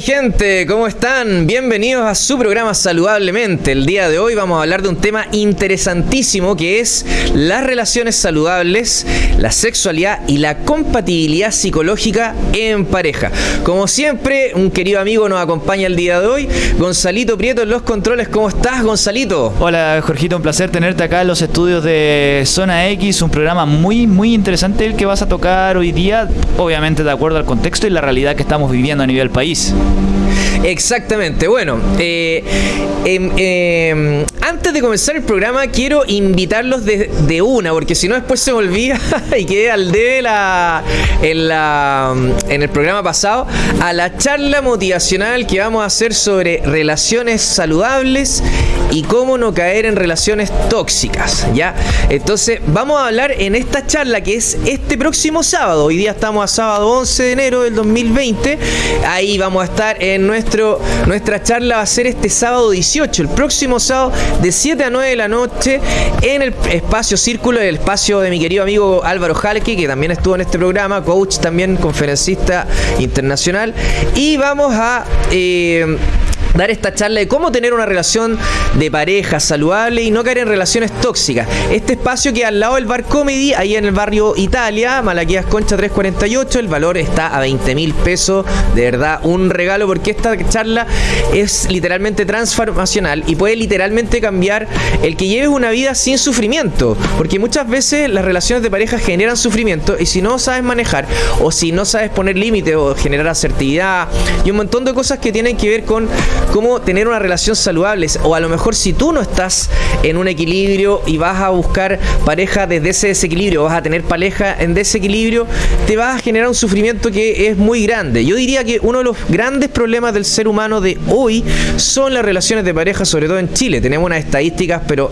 Mi gente, ¿cómo están? Bienvenidos a su programa Saludablemente. El día de hoy vamos a hablar de un tema interesantísimo que es las relaciones saludables, la sexualidad y la compatibilidad psicológica en pareja. Como siempre, un querido amigo nos acompaña el día de hoy, Gonzalito Prieto en los controles. ¿Cómo estás, Gonzalito? Hola, Jorgito, un placer tenerte acá en los estudios de Zona X, un programa muy, muy interesante el que vas a tocar hoy día, obviamente de acuerdo al contexto y la realidad que estamos viviendo a nivel país. Exactamente. Bueno, eh, em, em, antes de comenzar el programa, quiero invitarlos de, una, porque si no, después se me olvida y quedé al debe la, en, la, en el programa pasado a la charla motivacional que vamos a hacer sobre relaciones saludables y cómo no caer en relaciones tóxicas. ¿ya? Entonces, vamos a hablar en esta charla que es este próximo sábado. Hoy día estamos a sábado 11 de enero del 2020. Ahí vamos a estar en nuestro, nuestra charla, va a ser este sábado 18, el próximo sábado de 7 a 9 de la noche en el espacio Círculo, el espacio de mi querido amigo Álvaro Jalque, que también estuvo en este programa, coach también, conferencista internacional. Y vamos a... Eh, dar esta charla de cómo tener una relación de pareja saludable y no caer en relaciones tóxicas. Este espacio que al lado del Bar Comedy, ahí en el barrio Italia, Malaquías Concha 348, el valor está a 20 mil pesos, de verdad, un regalo porque esta charla es literalmente transformacional y puede literalmente cambiar el que lleves una vida sin sufrimiento, porque muchas veces las relaciones de pareja generan sufrimiento y si no sabes manejar o si no sabes poner límites o generar asertividad y un montón de cosas que tienen que ver con cómo tener una relación saludable. O a lo mejor si tú no estás en un equilibrio y vas a buscar pareja desde ese desequilibrio, vas a tener pareja en desequilibrio, te vas a generar un sufrimiento que es muy grande. Yo diría que uno de los grandes problemas del ser humano de hoy son las relaciones de pareja, sobre todo en Chile. Tenemos unas estadísticas, pero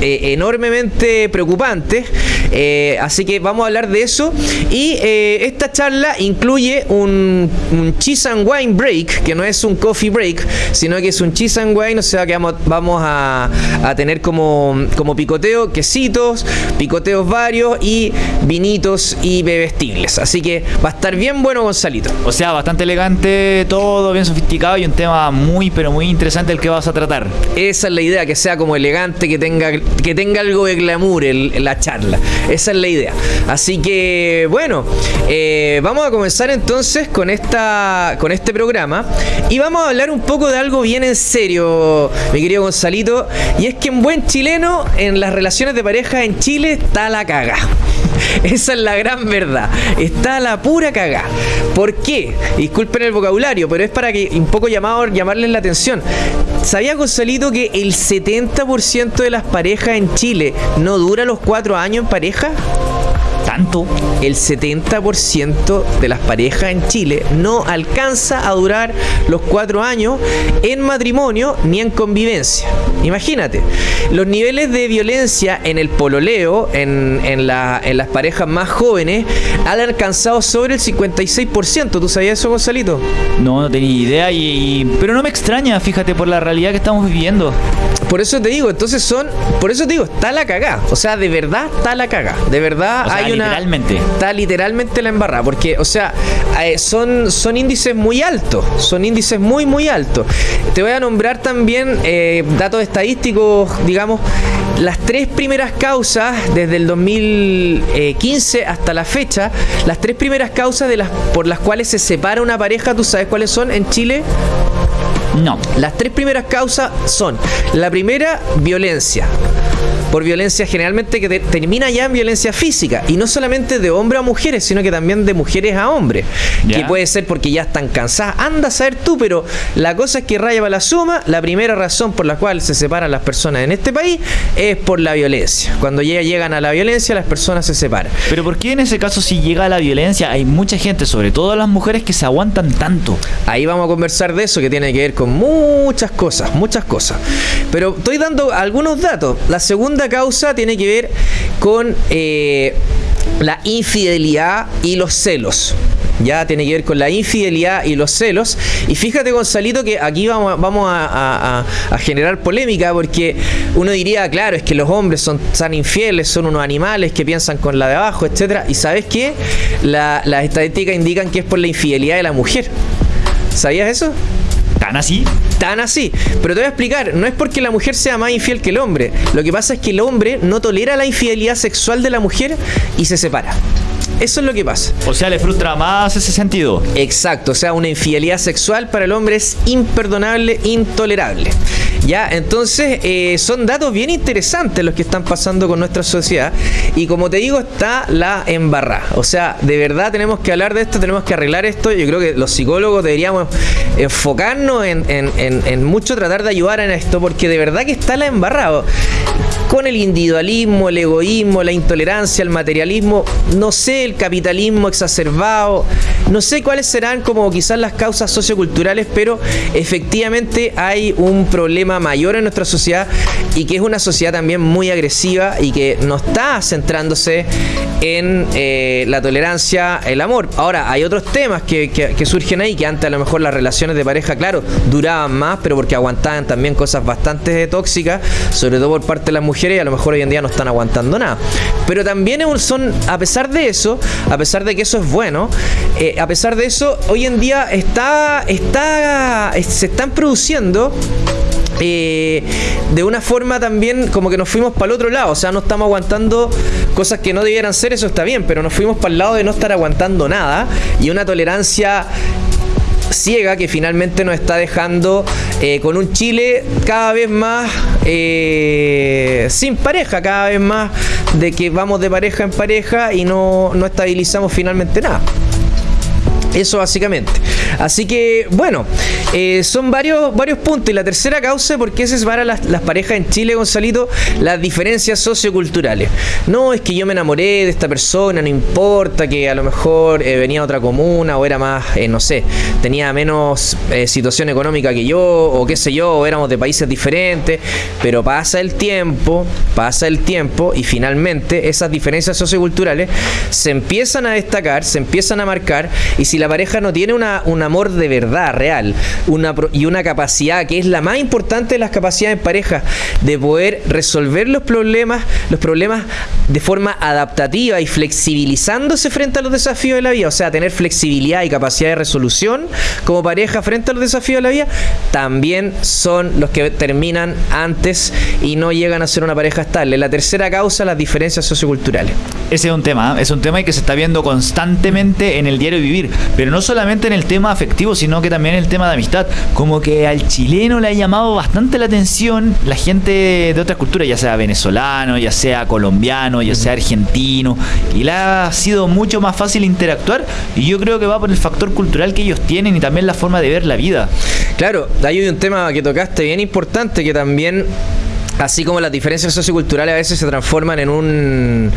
eh, enormemente preocupantes. Eh, así que vamos a hablar de eso. Y eh, esta charla incluye un, un, cheese and wine break, que no es un coffee break, sino que es un cheese and wine, o sea que vamos, vamos a, a, tener como, como picoteo, quesitos, picoteos varios y vinitos y bebestibles. Así que va a estar bien bueno, Gonzalito. O sea, bastante elegante, todo bien sofisticado y un tema muy, pero muy interesante el que vas a tratar. Esa es la idea, que sea como elegante, que tenga, que tenga algo de glamour en la charla. Esa es la idea. Así que, bueno, eh, vamos a comenzar entonces con, esta, con este programa y vamos a hablar un poco de algo bien en serio, mi querido Gonzalito, y es que en buen chileno, en las relaciones de pareja en Chile está la caga. Esa es la gran verdad. Está la pura caga. ¿Por qué? Disculpen el vocabulario, pero es para que un poco llamado, llamarles la atención. ¿Sabía Gonzalito que el 70% de las parejas en Chile no dura los cuatro años en pareja? ¿Tanto? El 70% de las parejas en Chile no alcanza a durar los cuatro años en matrimonio ni en convivencia. Imagínate, los niveles de violencia en el pololeo, en, en, la, en las parejas más jóvenes, han alcanzado sobre el 56%. ¿Tú sabías eso, Gonzalito? No, no tenía idea, y, pero no me extraña, fíjate, por la realidad que estamos viviendo. Por eso te digo, entonces son, por eso te digo, está la cagá. O sea, de verdad está la cagá. De verdad O sea, hay una. Literalmente. Está literalmente la embarrada. Porque, o sea, eh, son, son índices muy altos. Son índices muy, muy altos. Te voy a nombrar también eh, datos estadísticos, digamos, las tres primeras causas desde el 2015 hasta la fecha, las tres primeras causas de las por las cuales se separa una pareja, ¿tú sabes cuáles son en Chile? No. Las tres primeras causas son, la primera, violencia. Por violencia generalmente que te- termina ya en violencia física. Y no solamente de hombre a mujeres, sino que también de mujeres a hombres. Que puede ser porque ya están cansadas. Anda a saber tú, pero la cosa es que raya para la suma. La primera razón por la cual se separan las personas en este país es por la violencia. Cuando ya llegan a la violencia, las personas se separan. Pero ¿por qué en ese caso si llega la violencia hay mucha gente, sobre todo las mujeres, que se aguantan tanto? Ahí vamos a conversar de eso que tiene que ver con muchas cosas, muchas cosas. Pero estoy dando algunos datos. La segunda causa tiene que ver con eh, la infidelidad y los celos. Ya tiene que ver con la infidelidad y los celos. Y fíjate, Gonzalito, que aquí vamos, a- generar polémica porque uno diría, claro, es que los hombres son tan infieles, son unos animales que piensan con la de abajo, etcétera. Y sabes qué? La- las estadísticas indican que es por la infidelidad de la mujer. ¿Sabías eso? ¿Tan así? Tan así. Pero te voy a explicar, no es porque la mujer sea más infiel que el hombre. Lo que pasa es que el hombre no tolera la infidelidad sexual de la mujer y se separa. Eso es lo que pasa. O sea, le frustra más ese sentido. Exacto, o sea, una infidelidad sexual para el hombre es imperdonable, intolerable. Ya, entonces eh, son datos bien interesantes los que están pasando con nuestra sociedad. Y como te digo, está la embarrada. O sea, de verdad tenemos que hablar de esto, tenemos que arreglar esto. Yo creo que los psicólogos deberíamos enfocarnos en, en mucho tratar de ayudar en esto, porque de verdad que está la embarrada con el individualismo, el egoísmo, la intolerancia, el materialismo, no sé, el capitalismo exacerbado, no sé cuáles serán como quizás las causas socioculturales, pero efectivamente hay un problema mayor en nuestra sociedad y que es una sociedad también muy agresiva y que no está centrándose en eh, la tolerancia, el amor. Ahora, hay otros temas que, surgen ahí, que antes a lo mejor las relaciones de pareja, claro, duraban más, pero porque aguantaban también cosas bastante tóxicas, sobre todo por parte de las mujeres y a lo mejor hoy en día no están aguantando nada. Pero también son, a pesar de eso, a pesar de que eso es bueno, eh, a pesar de eso, hoy en día está, está, se están produciendo eh, de una forma también como que nos fuimos para el otro lado, o sea, no estamos aguantando cosas que no debieran ser, eso está bien, pero nos fuimos para el lado de no estar aguantando nada y una tolerancia ciega que finalmente nos está dejando eh, con un Chile cada vez más eh, sin pareja, cada vez más de que vamos de pareja en pareja y no, no estabilizamos finalmente nada. Eso básicamente. Así que, bueno, eh, son varios, varios puntos. Y la tercera causa, ¿por qué se separan las, las parejas en Chile, Gonzalito? Las diferencias socioculturales. No, es que yo me enamoré de esta persona, no importa que a lo mejor eh, venía a otra comuna o era más, eh, no sé, tenía menos situación económica que yo, o qué sé yo, o éramos de países diferentes. Pero pasa el tiempo, pasa el tiempo y finalmente esas diferencias socioculturales se empiezan a destacar, se empiezan a marcar y si la pareja no tiene una, un amor de verdad, real, una, y una capacidad que es la más importante de las capacidades en pareja, de poder resolver los problemas, los problemas de forma adaptativa y flexibilizándose frente a los desafíos de la vida, o sea, tener flexibilidad y capacidad de resolución como pareja frente a los desafíos de la vida, también son los que terminan antes y no llegan a ser una pareja estable. La tercera causa, las diferencias socioculturales. Ese es un tema, ¿eh? es un tema que se está viendo constantemente en el diario vivir. Pero no solamente en el tema afectivo, sino que también en el tema de amistad. Como que al chileno le ha llamado bastante la atención la gente de otras culturas, ya sea venezolano, ya sea colombiano, ya sea argentino. Y le ha sido mucho más fácil interactuar. Y yo creo que va por el factor cultural que ellos tienen y también la forma de ver la vida. Claro, hay un tema que tocaste bien importante que también así como las diferencias socioculturales a veces se transforman en un,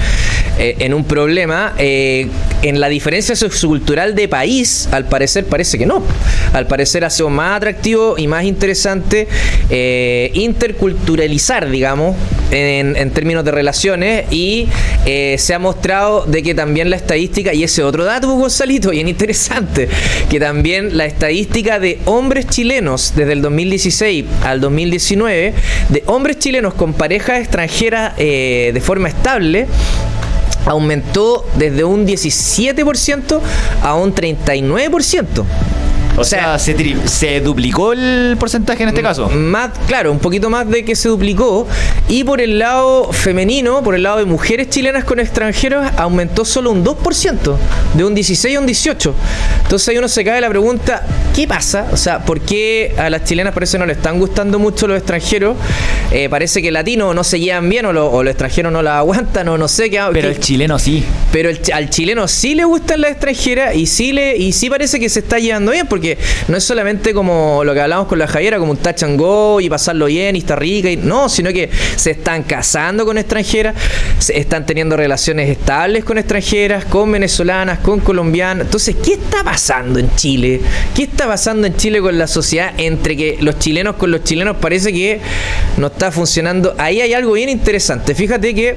eh, en un problema, eh, en la diferencia sociocultural de país, al parecer parece que no. Al parecer ha sido más atractivo y más interesante eh, interculturalizar, digamos, en, términos de relaciones y se ha mostrado de que también la estadística, y ese otro dato, Gonzalito, bien interesante, que también la estadística de hombres chilenos desde el 2016 al 2019, de hombres chilenos con parejas extranjeras eh, de forma estable aumentó desde un 17% a un 39%. O, sea, se, duplicó el porcentaje en este caso. Más, claro, un poquito más de que se duplicó. Y por el lado femenino, por el lado de mujeres chilenas con extranjeros, aumentó solo un 2%, de un 16 a un 18. Entonces ahí uno se cae la pregunta, ¿qué pasa? O sea, ¿por qué a las chilenas parece que no le están gustando mucho los extranjeros? Eh, parece que latinos no se llevan bien o, los extranjeros no la aguantan o no sé qué. Pero el chileno sí. Pero al chileno sí le gustan las extranjeras y sí, le, y sí parece que se está llevando bien porque que no es solamente como lo que hablamos con la Javiera, como un touch y pasarlo bien y está rica, y, no, sino que se están casando con extranjeras, se están teniendo relaciones estables con extranjeras, con venezolanas, con colombianas. Entonces, ¿qué está pasando en Chile? ¿Qué está pasando en Chile con la sociedad entre que los chilenos con los chilenos parece que no está funcionando? Ahí hay algo bien interesante. Fíjate que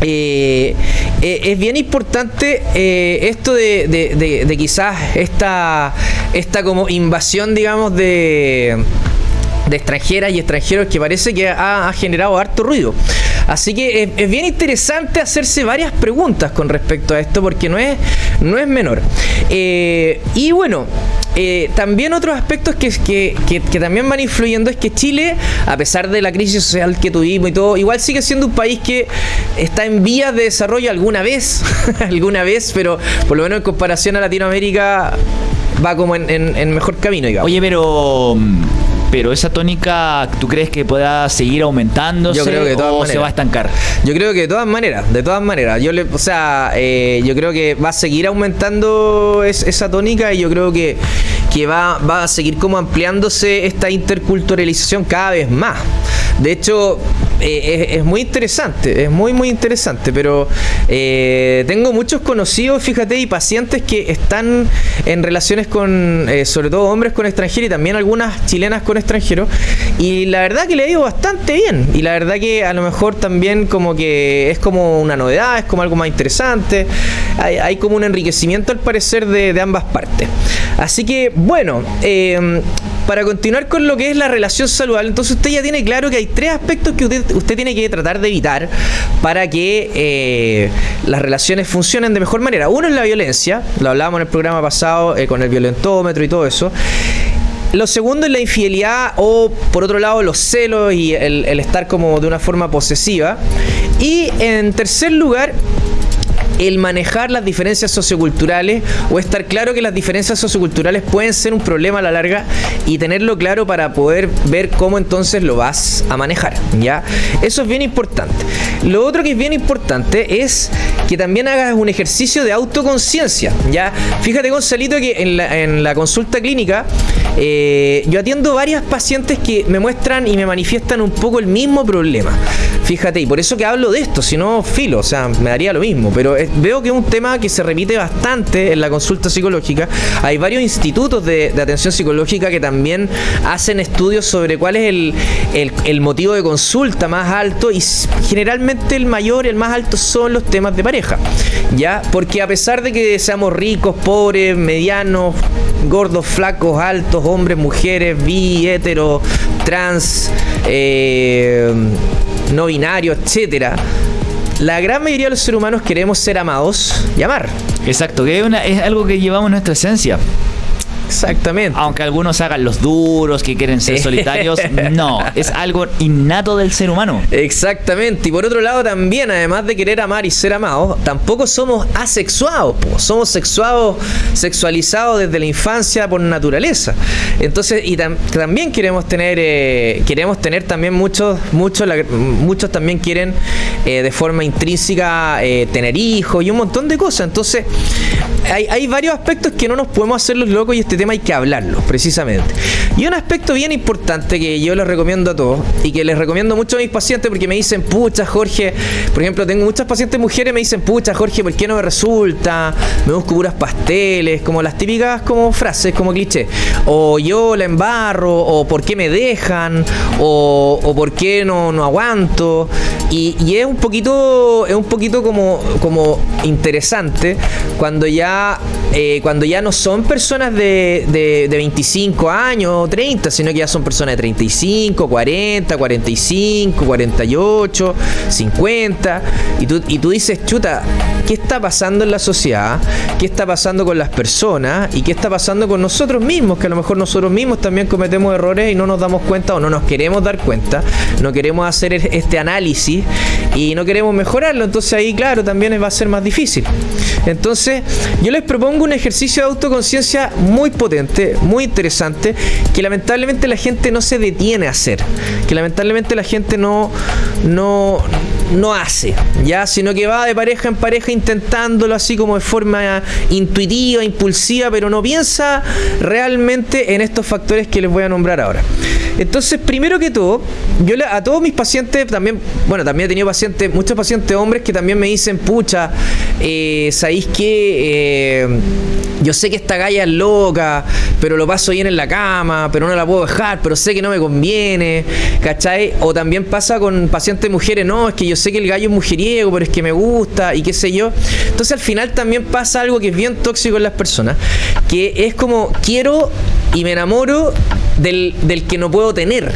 eh, eh, es bien importante eh, esto de, quizás esta, esta como invasión, digamos, de de extranjeras y extranjeros que parece que ha, generado harto ruido. Así que es, bien interesante hacerse varias preguntas con respecto a esto porque no es, no es menor. Eh, y bueno, eh, también otros aspectos que, que, que, también van influyendo es que Chile, a pesar de la crisis social que tuvimos y todo, igual sigue siendo un país que está en vías de desarrollo alguna vez, alguna vez, pero por lo menos en comparación a Latinoamérica va como en, en mejor camino. Oye, pero mm, pero esa tónica, ¿tú crees que pueda seguir aumentando yo creo que de todas o se va a estancar? Yo creo que de todas maneras, de todas maneras. Yo le, o sea, eh, yo creo que va a seguir aumentando esa tónica y yo creo que, que va, va a seguir como ampliándose esta interculturalización cada vez más. De hecho, eh, es, muy interesante, es muy, muy interesante, pero eh, tengo muchos conocidos, fíjate, y pacientes que están en relaciones con, eh, sobre todo hombres con extranjeros y también algunas chilenas con extranjeros, y la verdad que le ha ido bastante bien, y la verdad que a lo mejor también como que es como una novedad, es como algo más interesante, hay, como un enriquecimiento al parecer de, de ambas partes. Así que, bueno, para continuar con lo que es la relación saludable, entonces usted ya tiene claro que hay tres aspectos que usted, tiene que tratar de evitar para que eh, las relaciones funcionen de mejor manera. Uno es la violencia, lo hablábamos en el programa pasado eh, con el violentómetro y todo eso. Lo segundo es la infidelidad o, por otro lado, los celos y el, el estar como de una forma posesiva. Y en tercer lugar, el manejar las diferencias socioculturales o estar claro que las diferencias socioculturales pueden ser un problema a la larga y tenerlo claro para poder ver cómo entonces lo vas a manejar, ¿ya? Eso es bien importante. Lo otro que es bien importante es que también hagas un ejercicio de autoconciencia, ¿ya? Fíjate, Gonzalito, que en la, consulta clínica eh, yo atiendo varias pacientes que me muestran y me manifiestan un poco el mismo problema. Fíjate, y por eso que hablo de esto, si no, filo, o sea, me daría lo mismo, pero veo que es un tema que se repite bastante en la consulta psicológica. Hay varios institutos de, atención psicológica que también hacen estudios sobre cuál es el, motivo de consulta más alto y generalmente el mayor, el más alto son los temas de pareja. ¿Ya? Porque a pesar de que seamos ricos, pobres, medianos, gordos, flacos, altos, hombres, mujeres, bi, hetero, trans, eh, no binario, etcétera la gran mayoría de los seres humanos queremos ser amados y amar. Exacto, que es, es algo que llevamos en nuestra esencia. Exactamente. Aunque algunos hagan los duros, que quieren ser solitarios, no, es algo innato del ser humano. Exactamente. Y por otro lado también, además de querer amar y ser amados, tampoco somos asexuados, somos sexuados, sexualizados desde la infancia por naturaleza. Entonces, y también queremos tener, eh, queremos tener también muchos, muchos, muchos también quieren eh, de forma intrínseca eh, tener hijos y un montón de cosas. Entonces, hay, hay varios aspectos que no nos podemos hacer los locos y este tema hay que hablarlo, precisamente. Y un aspecto bien importante que yo les recomiendo a todos y que les recomiendo mucho a mis pacientes porque me dicen, pucha, Jorge, por ejemplo, tengo muchas pacientes mujeres me dicen, pucha, Jorge, ¿por qué no me resulta? Me busco puras pasteles, como las típicas como frases, como cliché. O yo la embarro, o por qué me dejan, o, por qué no, no aguanto. Y, y, es un poquito, es un poquito como, como interesante cuando ya, eh, cuando ya no son personas de, de, de 25 años, 30, sino que ya son personas de 35, 40, 45, 48, 50. Y tú, y tú dices, chuta, ¿qué está pasando en la sociedad? ¿Qué está pasando con las personas? ¿Y qué está pasando con nosotros mismos? Que a lo mejor nosotros mismos también cometemos errores y no nos damos cuenta o no nos queremos dar cuenta. No queremos hacer este análisis y no queremos mejorarlo. Entonces ahí, claro, también va a ser más difícil. Entonces, yo les propongo un ejercicio de autoconciencia muy potente, muy interesante, que lamentablemente la gente no se detiene a hacer, que lamentablemente la gente no, no, no hace, ya, sino que va de pareja en pareja intentándolo así como de forma intuitiva, impulsiva, pero no piensa realmente en estos factores que les voy a nombrar ahora. Entonces, primero que todo, yo a todos mis pacientes también, bueno, también he tenido pacientes, muchos pacientes hombres que también me dicen, pucha, eh, ¿sabéis qué? Eh, yo sé que esta galla es loca, pero lo paso bien en la cama, pero no la puedo dejar, pero sé que no me conviene, ¿cachai? O también pasa con pacientes mujeres, no, es que yo sé que el gallo es mujeriego, pero es que me gusta y qué sé yo. Entonces al final también pasa algo que es bien tóxico en las personas, que es como quiero y me enamoro del, del que no puedo tener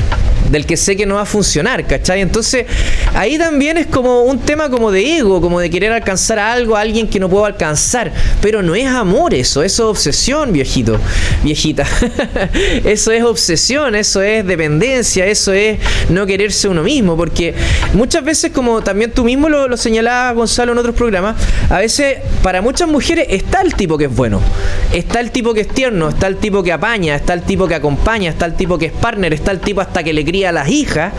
del que sé que no va a funcionar, ¿cachai? Entonces, ahí también es como un tema como de ego, como de querer alcanzar a algo, a alguien que no puedo alcanzar. Pero no es amor eso, eso es obsesión, viejito, viejita. eso es obsesión, eso es dependencia, eso es no quererse uno mismo, porque muchas veces, como también tú mismo lo, lo señalabas, Gonzalo, en otros programas, a veces para muchas mujeres está el tipo que es bueno, está el tipo que es tierno, está el tipo que apaña, está el tipo que acompaña, está el tipo que es partner, está el tipo hasta que le cría a las hijas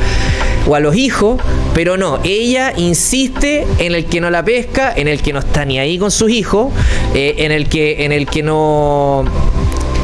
o a los hijos, pero no, ella insiste en el que no la pesca, en el que no está ni ahí con sus hijos, eh, en el que en el que no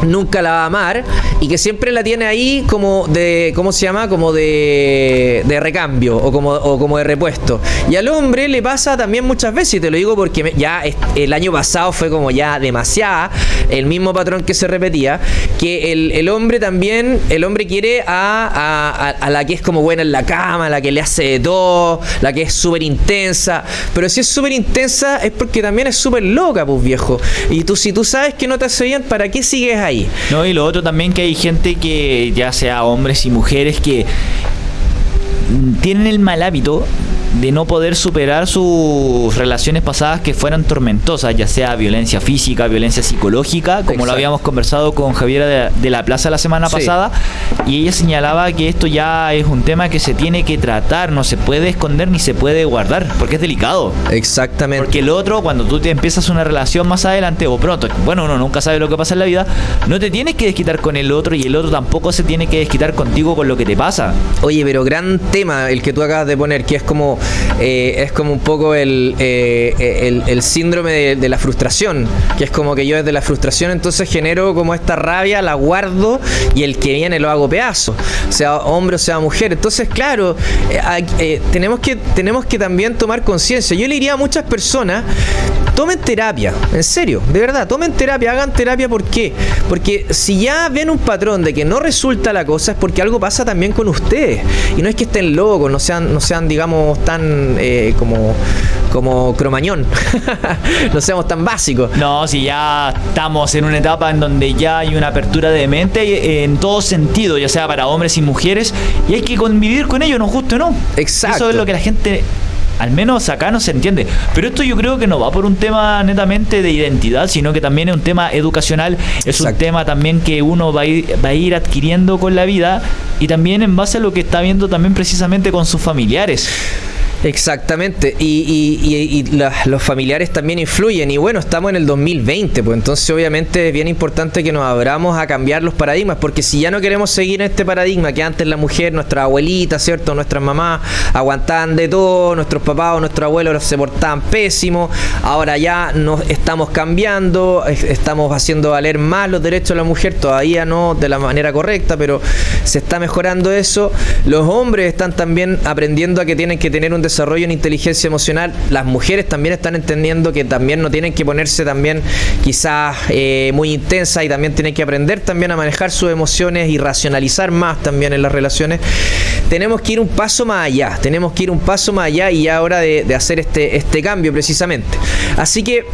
nunca la va a amar y que siempre la tiene ahí como de, ¿cómo se llama? Como de, de recambio o como, como de repuesto. Y al hombre le pasa también muchas veces, y te lo digo porque ya el año pasado fue como ya demasiada, el mismo patrón que se repetía, que el, el hombre también, el hombre quiere a, a, a, la que es como buena en la cama, la que le hace de todo, la que es súper intensa, pero si es súper intensa es porque también es súper loca, pues viejo. Y tú, si tú sabes que no te hace bien, ¿para qué sigues ahí? No, y lo otro también que hay gente que, ya sea hombres y mujeres, que tienen el mal hábito de no poder superar sus relaciones pasadas que fueran tormentosas, ya sea violencia física, violencia psicológica, como Exacto. lo habíamos conversado con Javiera de, de la Plaza la semana Sí. pasada, y ella señalaba que esto ya es un tema que se tiene que tratar, no se puede esconder ni se puede guardar, porque es delicado. Exactamente. Porque el otro, cuando tú te empiezas una relación más adelante o pronto, bueno, uno nunca sabe lo que pasa en la vida, no te tienes que desquitar con el otro y el otro tampoco se tiene que desquitar contigo con lo que te pasa. Oye, pero gran tema el que tú acabas de poner, que es como eh, es como un poco el, eh, el, el síndrome de, la frustración, que es como que yo desde la frustración entonces genero como esta rabia, la guardo y el que viene lo hago pedazo, sea hombre o sea mujer. Entonces, claro, eh, eh, tenemos, que, tenemos que también tomar conciencia. Yo le diría a muchas personas, tomen terapia, en serio, de verdad, tomen terapia, hagan terapia, ¿por qué? Porque si ya ven un patrón de que no resulta la cosa es porque algo pasa también con ustedes. Y no es que estén locos, no sean, no sean digamos, tan eh, como, como cromañón, no seamos tan básicos. No, si ya estamos en una etapa en donde ya hay una apertura de mente eh, en todo sentido, ya sea para hombres y mujeres, y hay que convivir con ellos, nos guste o no. Exacto. Eso es lo que la gente, al menos acá no se entiende. Pero esto yo creo que no va por un tema netamente de identidad, sino que también es un tema educacional, es un tema también que uno va a, ir, va a ir adquiriendo con la vida y también en base a lo que está viendo también precisamente con sus familiares. Exactamente, y, y- y- los familiares también influyen. Y bueno, estamos en el 2020, pues entonces obviamente es bien importante que nos abramos a cambiar los paradigmas, porque si ya no queremos seguir en este paradigma que antes la mujer, nuestra abuelita, ¿cierto? Nuestras mamás aguantaban de todo, nuestros papás o nuestros abuelos se portaban pésimo, ahora ya nos estamos cambiando, es- estamos haciendo valer más los derechos de la mujer, todavía no de la manera correcta, pero se está mejorando eso. Los hombres están también aprendiendo a que tienen que tener un desarrollo en inteligencia emocional. Las mujeres también están entendiendo que también no tienen que ponerse también quizás eh, muy intensas y también tienen que aprender también a manejar sus emociones y racionalizar más también en las relaciones. Tenemos que ir un paso más allá, tenemos que ir un paso más allá y ya hora de, de hacer este, este cambio precisamente. Así que,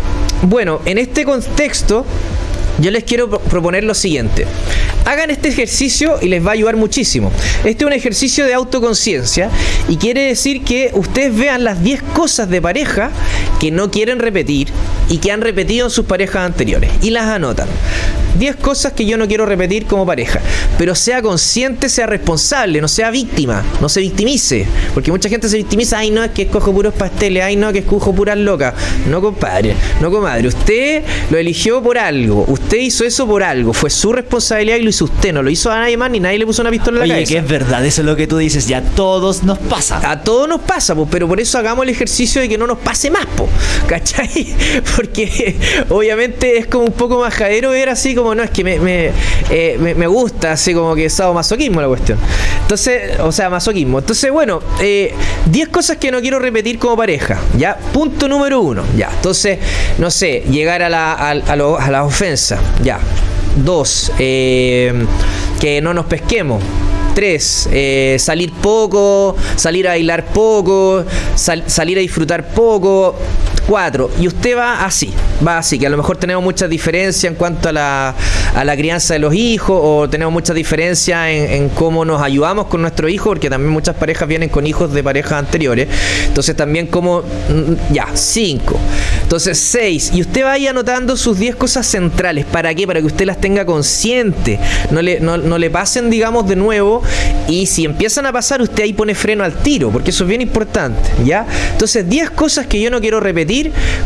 bueno, en este contexto... Yo les quiero pro- proponer lo siguiente. Hagan este ejercicio y les va a ayudar muchísimo. Este es un ejercicio de autoconciencia y quiere decir que ustedes vean las 10 cosas de pareja que no quieren repetir y que han repetido en sus parejas anteriores y las anotan. 10 cosas que yo no quiero repetir como pareja, pero sea consciente, sea responsable, no sea víctima, no se victimice, porque mucha gente se victimiza, ay no, es que escojo puros pasteles, ay no, que escojo puras locas. No, compadre, no, comadre, usted lo eligió por algo, usted hizo eso por algo, fue su responsabilidad y lo hizo usted, no lo hizo a nadie más ni nadie le puso una pistola en la Oye, cabeza. que es verdad, eso es lo que tú dices, ya a todos nos pasa. A todos nos pasa, pues, pero por eso hagamos el ejercicio de que no nos pase más, po, ¿cachai? Porque obviamente es como un poco majadero ver así como, no, es que me, me, eh, me- me gusta, así como que es masoquismo la cuestión. Entonces, o sea, masoquismo. Entonces, bueno, eh, 10 cosas que no quiero repetir como pareja, ¿ya? Punto número uno, ya. Entonces, no sé, llegar a la, a, a lo- a la ofensa, ya. Dos, eh, que no nos pesquemos. Tres, eh, salir poco, salir a bailar poco, sal- salir a disfrutar poco. Cuatro, y usted va así, va así, que a lo mejor tenemos muchas diferencias en cuanto a, la, a la crianza de los hijos o tenemos muchas diferencias en, cómo nos ayudamos con nuestro hijo, porque también muchas parejas vienen con hijos de parejas anteriores. Entonces también como, mm, ya, cinco. Entonces seis. Y usted vaya anotando sus 10 cosas centrales. ¿Para qué? Para que usted las tenga consciente. No le, no le pasen, digamos, de nuevo. Y si empiezan a pasar, usted ahí pone freno al tiro, porque eso es bien importante, ¿ya? Entonces 10 cosas que yo no quiero repetir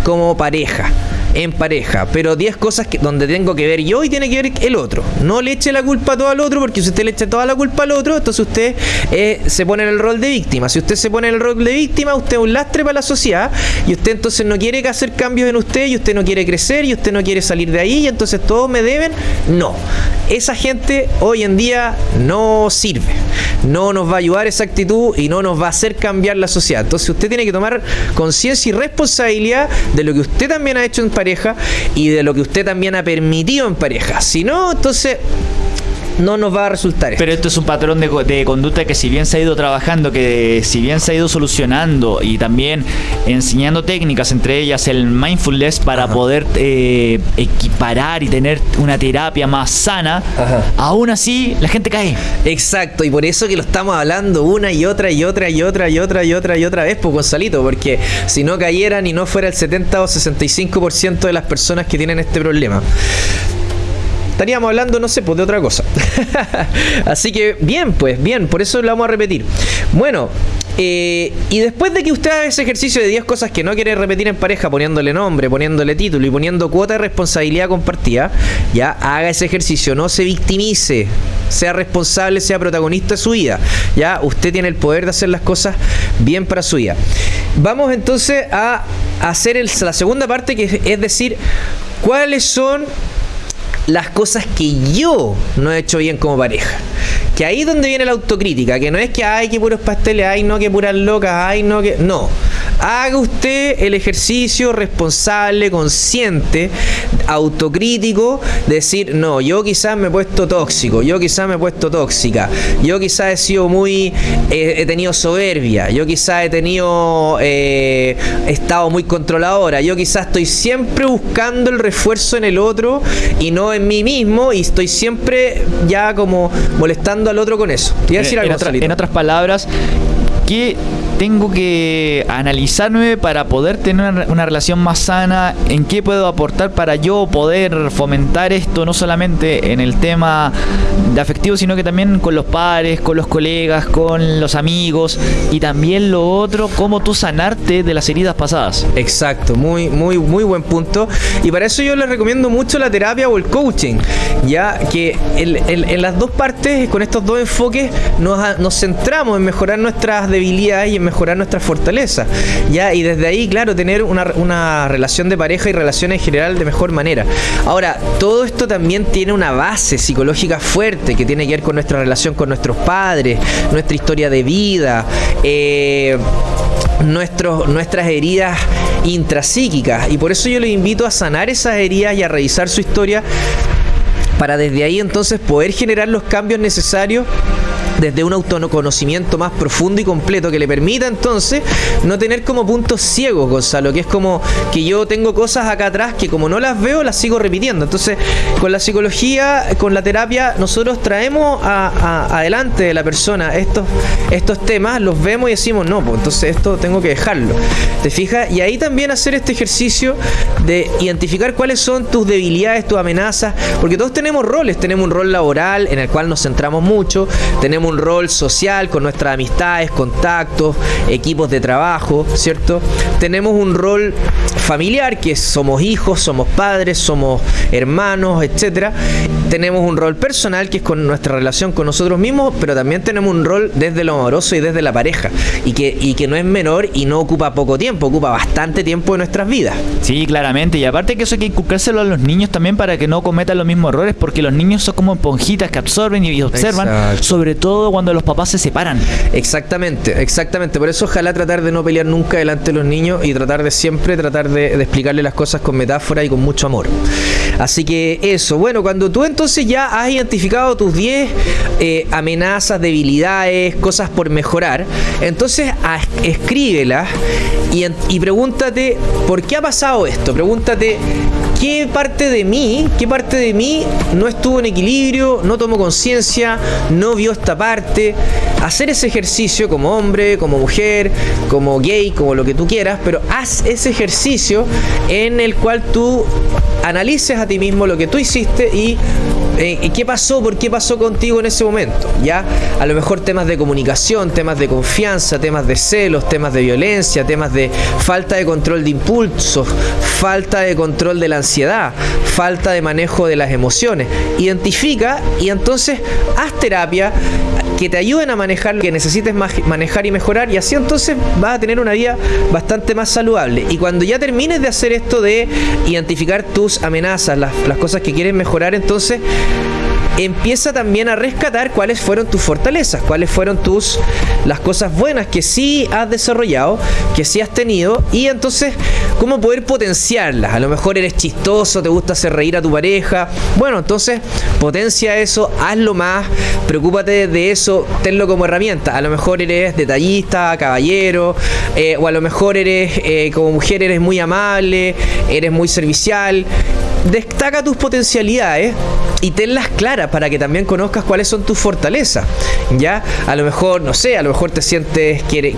como pareja en pareja, pero 10 cosas que, donde tengo que ver yo y tiene que ver el otro. No le eche la culpa todo al otro, porque si usted le echa toda la culpa al otro, entonces usted eh, se pone en el rol de víctima. Si usted se pone en el rol de víctima, usted es un lastre para la sociedad y usted entonces no quiere hacer cambios en usted y usted no quiere crecer y usted no quiere salir de ahí y entonces todos me deben. No, esa gente hoy en día no sirve. No nos va a ayudar esa actitud y no nos va a hacer cambiar la sociedad. Entonces usted tiene que tomar conciencia y responsabilidad de lo que usted también ha hecho en pareja y de lo que usted también ha permitido en pareja. Si no, entonces no nos va a resultar esto. Pero esto es un patrón de, de, conducta que si bien se ha ido trabajando, que si bien se ha ido solucionando y también enseñando técnicas, entre ellas el mindfulness, para Ajá. poder eh, equiparar y tener una terapia más sana, Ajá. aún así la gente cae. Exacto, y por eso que lo estamos hablando una y otra y otra y otra y otra y otra y otra vez, pues Gonzalito, porque si no cayeran y no fuera el 70 o 65% de las personas que tienen este problema estaríamos hablando, no sé, pues de otra cosa. Así que bien, pues bien, por eso lo vamos a repetir. Bueno, eh, y después de que usted haga ese ejercicio de 10 cosas que no quiere repetir en pareja, poniéndole nombre, poniéndole título y poniendo cuota de responsabilidad compartida, ya haga ese ejercicio, no se victimice, sea responsable, sea protagonista de su vida. Ya usted tiene el poder de hacer las cosas bien para su vida. Vamos entonces a hacer la segunda parte, que es decir, cuáles son las cosas que yo no he hecho bien como pareja. Que ahí es donde viene la autocrítica, que no es que hay que puros pasteles, ay no que puras locas, ay no que. No. Haga usted el ejercicio responsable, consciente, autocrítico, decir, no, yo quizás me he puesto tóxico, yo quizás me he puesto tóxica, yo quizás he sido muy, eh, he tenido soberbia, yo quizás he tenido, eh, estado muy controladora, yo quizás estoy siempre buscando el refuerzo en el otro y no en mí mismo y estoy siempre ya como molestando al otro con eso. Te decir algo, en, otra, en otras palabras, ¿qué tengo que analizarme para poder tener una, una, relación más sana? ¿En qué puedo aportar para yo poder fomentar esto no solamente en el tema de afectivo, sino que también con los pares, con los colegas, con los amigos y también lo otro, cómo tú sanarte de las heridas pasadas? Exacto, muy, muy, muy buen punto. Y para eso yo les recomiendo mucho la terapia o el coaching, ya que en, en las dos partes, con estos dos enfoques, nos, nos centramos en mejorar nuestras debilidades y en mejorar nuestra fortaleza. ¿ya? Y desde ahí, claro, tener una, una, relación de pareja y relaciones en general de mejor manera. Ahora, todo esto también tiene una base psicológica fuerte que tiene que ver con nuestra relación con nuestros padres, nuestra historia de vida, eh, nuestros, nuestras heridas intrapsíquicas. Y por eso yo les invito a sanar esas heridas y a revisar su historia para desde ahí entonces poder generar los cambios necesarios desde un autoconocimiento más profundo y completo que le permita entonces no tener como puntos ciegos, Gonzalo, que es como que yo tengo cosas acá atrás que como no las veo, las sigo repitiendo. Entonces, con la psicología, con la terapia, nosotros traemos a, adelante de la persona estos, estos temas, los vemos y decimos, no, pues entonces esto tengo que dejarlo. ¿Te fijas? Y ahí también hacer este ejercicio de identificar cuáles son tus debilidades, tus amenazas, porque todos tenemos roles, tenemos un rol laboral en el cual nos centramos mucho, tenemos un rol social con nuestras amistades, contactos, equipos de trabajo, ¿cierto? Tenemos un rol familiar, que somos hijos, somos padres, somos hermanos, etcétera. Tenemos un rol personal, que es con nuestra relación con nosotros mismos, pero también tenemos un rol desde lo amoroso y desde la pareja, y que, y que no es menor y no ocupa poco tiempo, ocupa bastante tiempo de nuestras vidas. Sí, claramente, y aparte que eso hay que inculcárselo a los niños también para que no cometan los mismos errores, porque los niños son como esponjitas que absorben y observan, Exacto. sobre todo cuando los papás se separan. Exactamente, exactamente. Por eso ojalá tratar de no pelear nunca delante de los niños y tratar de siempre tratar de, explicarle las cosas con metáfora y con mucho amor. Así que eso, bueno, cuando tú entonces ya has identificado tus 10 eh, amenazas, debilidades, cosas por mejorar, entonces escríbelas y, y pregúntate, ¿por qué ha pasado esto? Pregúntate, ¿qué parte de mí, qué parte de mí no estuvo en equilibrio, no tomó conciencia, no vio esta parte? Hacer ese ejercicio como hombre, como mujer, como gay, como lo que tú quieras, pero haz ese ejercicio en el cual tú analices a ti mismo lo que tú hiciste y eh, qué pasó, por qué pasó contigo en ese momento. Ya, a lo mejor temas de comunicación, temas de confianza, temas de celos, temas de violencia, temas de falta de control de impulsos, falta de control de la ansiedad, falta de manejo de las emociones. Identifica y entonces haz terapia que te ayuden a manejar lo que necesites manejar y mejorar y así entonces vas a tener una vida bastante más saludable. Y cuando ya termines de hacer esto de identificar tus amenazas, las, las cosas que quieres mejorar, entonces empieza también a rescatar cuáles fueron tus fortalezas, cuáles fueron tus las cosas buenas que sí has desarrollado, que sí has tenido y entonces cómo poder potenciarlas. A lo mejor eres chistoso, te gusta hacer reír a tu pareja. Bueno, entonces potencia eso, hazlo más, preocúpate de eso, tenlo como herramienta. A lo mejor eres detallista, caballero, eh, o a lo mejor eres eh, como mujer eres muy amable, eres muy servicial. Destaca tus potencialidades y tenlas claras para que también conozcas cuáles son tus fortalezas. Ya, a lo mejor, no sé, a lo mejor te sientes que,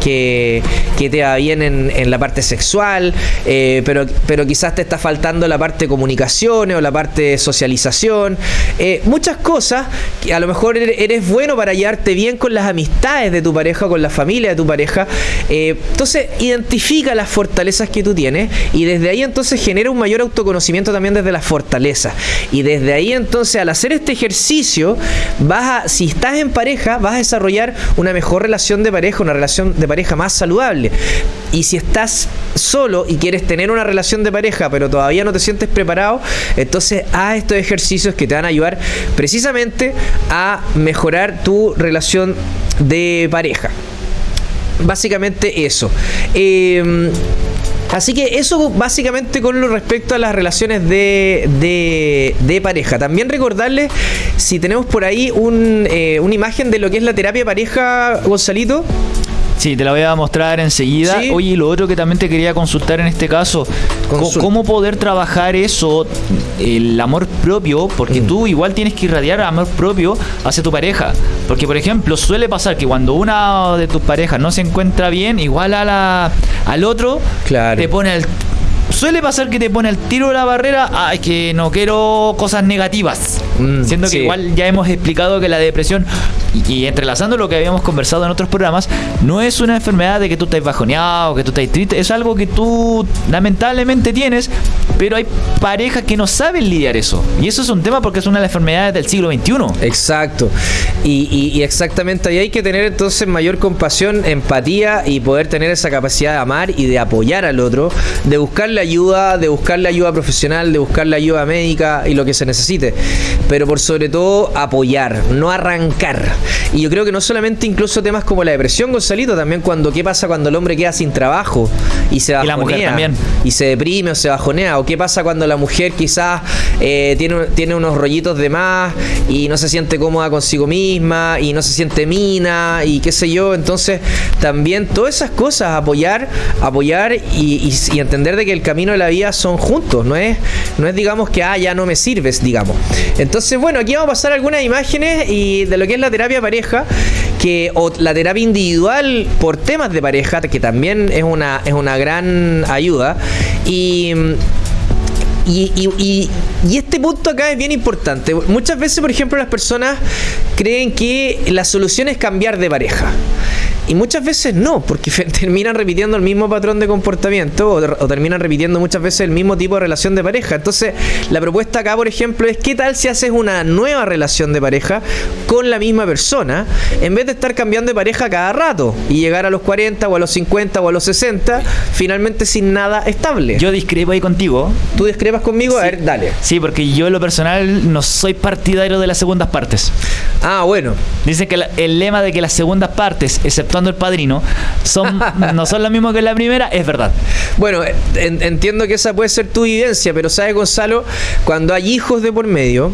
que, te va bien en, la parte sexual, eh, pero, pero quizás te está faltando la parte de comunicaciones o la parte de socialización. Eh, muchas cosas que a lo mejor eres bueno para llevarte bien con las amistades de tu pareja, con la familia de tu pareja. Eh, entonces, identifica las fortalezas que tú tienes y desde ahí entonces genera un mayor autoconocimiento también desde las fortalezas. Y desde ahí entonces al hacer este ejercicio, vas a, si estás en pareja, vas a desarrollar una mejor relación de pareja, una relación de pareja más saludable. Y si estás solo y quieres tener una relación de pareja, pero todavía no te sientes preparado, entonces haz estos ejercicios que te van a ayudar precisamente a mejorar tu relación de pareja. Básicamente eso. Eh, Así que eso básicamente con lo respecto a las relaciones de, de, pareja. También recordarles si tenemos por ahí un, eh, una imagen de lo que es la terapia pareja, Gonzalito. Sí, te la voy a mostrar enseguida. Oye, y lo otro que también te quería consultar en este caso, ¿cómo poder trabajar eso, el amor propio? Porque mm. tú igual tienes que irradiar amor propio hacia tu pareja. Porque, por ejemplo, suele pasar que cuando una de tus parejas no se encuentra bien, igual a la, al otro, te pone el suele pasar que te pone el tiro de la barrera, ah, es que no quiero cosas negativas. Mm, Siendo que igual ya hemos explicado que la depresión, y, entrelazando lo que habíamos conversado en otros programas, no es una enfermedad de que tú estés bajoneado, que tú estés triste, es algo que tú lamentablemente tienes, pero hay parejas que no saben lidiar eso. Y eso es un tema porque es una de las enfermedades del siglo XXI. Exacto. Y, y exactamente ahí hay que tener entonces mayor compasión, empatía y poder tener esa capacidad de amar y de apoyar al otro, de ayuda, de buscarle ayuda profesional, de buscarle ayuda médica y lo que se necesite pero por sobre todo apoyar, no arrancar. Y yo creo que no solamente incluso temas como la depresión, Gonzalito, también cuando qué pasa cuando el hombre queda sin trabajo y se bajonea. Y la mujer también. Y se deprime o se bajonea. O qué pasa cuando la mujer quizás eh, tiene, tiene unos rollitos de más y no se siente cómoda consigo misma y no se siente mina y qué sé yo. Entonces, también todas esas cosas, apoyar, apoyar y, entender de que el camino de la vida son juntos, no es, no es digamos que ah, ya no me sirves, digamos. Entonces, bueno, aquí vamos a pasar algunas imágenes y de lo que es la terapia pareja, que o la terapia individual por temas de pareja, que también es una, es una gran ayuda. Y, y, este punto acá es bien importante. Muchas veces, por ejemplo, las personas creen que la solución es cambiar de pareja. Y muchas veces no, porque terminan repitiendo el mismo patrón de comportamiento o, terminan repitiendo muchas veces el mismo tipo de relación de pareja. Entonces, la propuesta acá, por ejemplo, es qué tal si haces una nueva relación de pareja con la misma persona, en vez de estar cambiando de pareja cada rato y llegar a los 40 o a los 50 o a los 60, finalmente sin nada estable. Yo discrepo ahí contigo. ¿Tú discrepas conmigo? A ver, dale. Sí, porque yo en lo personal no soy partidario de las segundas partes. Ah, bueno. Dicen que el lema de que las segundas partes, excepto el padrino, son, no son lo mismo que la primera, es verdad. Bueno, entiendo que esa puede ser tu vivencia, pero sabes, Gonzalo, cuando hay hijos de por medio,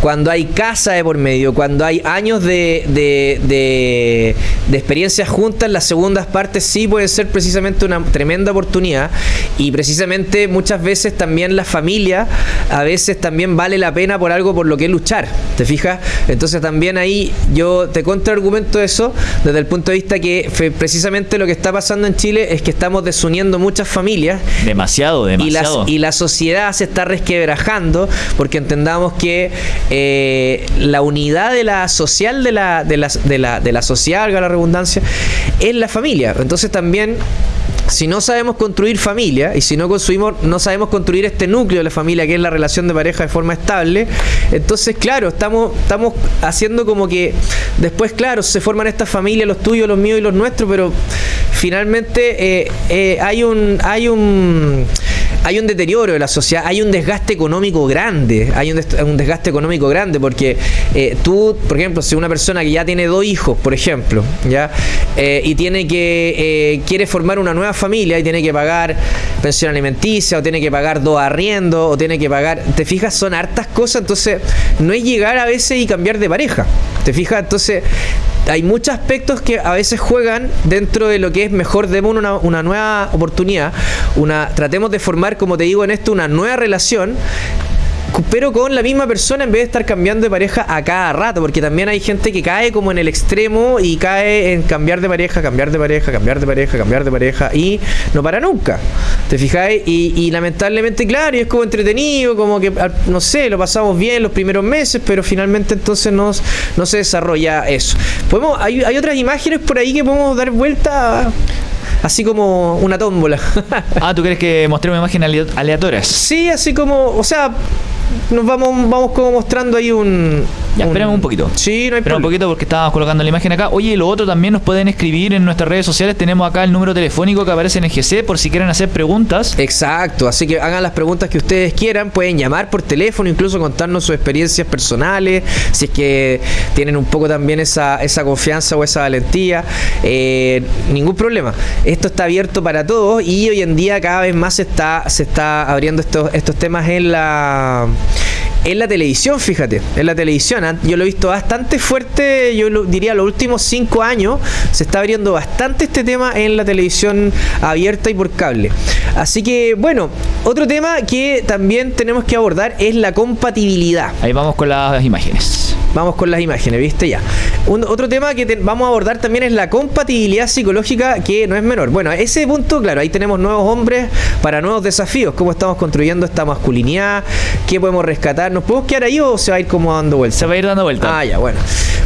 cuando hay casa de por medio, cuando hay años de, de, de experiencias juntas, las segundas partes sí pueden ser precisamente una tremenda oportunidad y precisamente muchas veces también la familia a veces también vale la pena por algo por lo que luchar, ¿te fijas? Entonces también ahí yo te contraargumento eso desde el punto de vista que precisamente lo que está pasando en Chile es que estamos desuniendo muchas familias. Demasiado, demasiado. Y, la sociedad se está resquebrajando porque entendamos que eh, la unidad de la social de la, de la, de la, de la sociedad, valga la redundancia, es la familia. Entonces también si no sabemos construir familia y si no construimos, no sabemos construir este núcleo de la familia que es la relación de pareja de forma estable, entonces claro, estamos, estamos haciendo como que después, claro, se forman estas familias, los tuyos, los míos y los nuestros, pero finalmente eh, eh, hay un hay un hay un deterioro de la sociedad, hay un desgaste económico grande, hay un, desgaste económico grande porque eh, tú, por ejemplo, si una persona que ya tiene dos hijos, por ejemplo, ya y tiene que quiere formar una nueva familia y tiene que pagar pensión alimenticia o tiene que pagar dos arriendos o tiene que pagar, te fijas, son hartas cosas, entonces no es llegar a veces y cambiar de pareja, te fijas, entonces hay muchos aspectos que a veces juegan dentro de lo que es mejor demos una, una nueva oportunidad, una tratemos de formar, como te digo en esto, una nueva relación pero con la misma persona en vez de estar cambiando de pareja a cada rato, porque también hay gente que cae como en el extremo y cae en cambiar de pareja, cambiar de pareja, cambiar de pareja, cambiar de pareja y no para nunca. ¿Te fijáis? Y, lamentablemente, claro, y es como entretenido, como que, no sé, lo pasamos bien los primeros meses, pero finalmente entonces no se desarrolla eso. Podemos, hay, hay otras imágenes por ahí que podemos dar vuelta así como una tómbola. ah, ¿tú crees que mostremos imágenes aleatorias? Sí, así como, o sea, nos vamos, vamos como mostrando ahí un. Ya, esperemos un poquito. Sí, no hay problema. un poquito porque estábamos colocando la imagen acá. Oye, lo otro también nos pueden escribir en nuestras redes sociales. Tenemos acá el número telefónico que aparece en el GC por si quieren hacer preguntas. Exacto, así que hagan las preguntas que ustedes quieran. Pueden llamar por teléfono, incluso contarnos sus experiencias personales, si es que tienen un poco también esa, esa confianza o esa valentía. Eh, ningún problema. Esto está abierto para todos y hoy en día cada vez más se está, se está abriendo estos, estos temas en la en la televisión, fíjate, en la televisión. ¿ah? Yo lo he visto bastante fuerte, yo diría los últimos cinco años, se está abriendo bastante este tema en la televisión abierta y por cable. Así que, bueno, otro tema que también tenemos que abordar es la compatibilidad. Ahí vamos con las imágenes. Vamos con las imágenes, ¿viste? Ya. otro tema que vamos a abordar también es la compatibilidad psicológica, que no es menor. Bueno, ese punto, claro, ahí tenemos nuevos hombres para nuevos desafíos. Cómo estamos construyendo esta masculinidad, qué podemos rescatar. ¿Nos podemos quedar ahí o se va a ir como dando vuelta? Se va a ir dando vuelta. Ah, ya, bueno.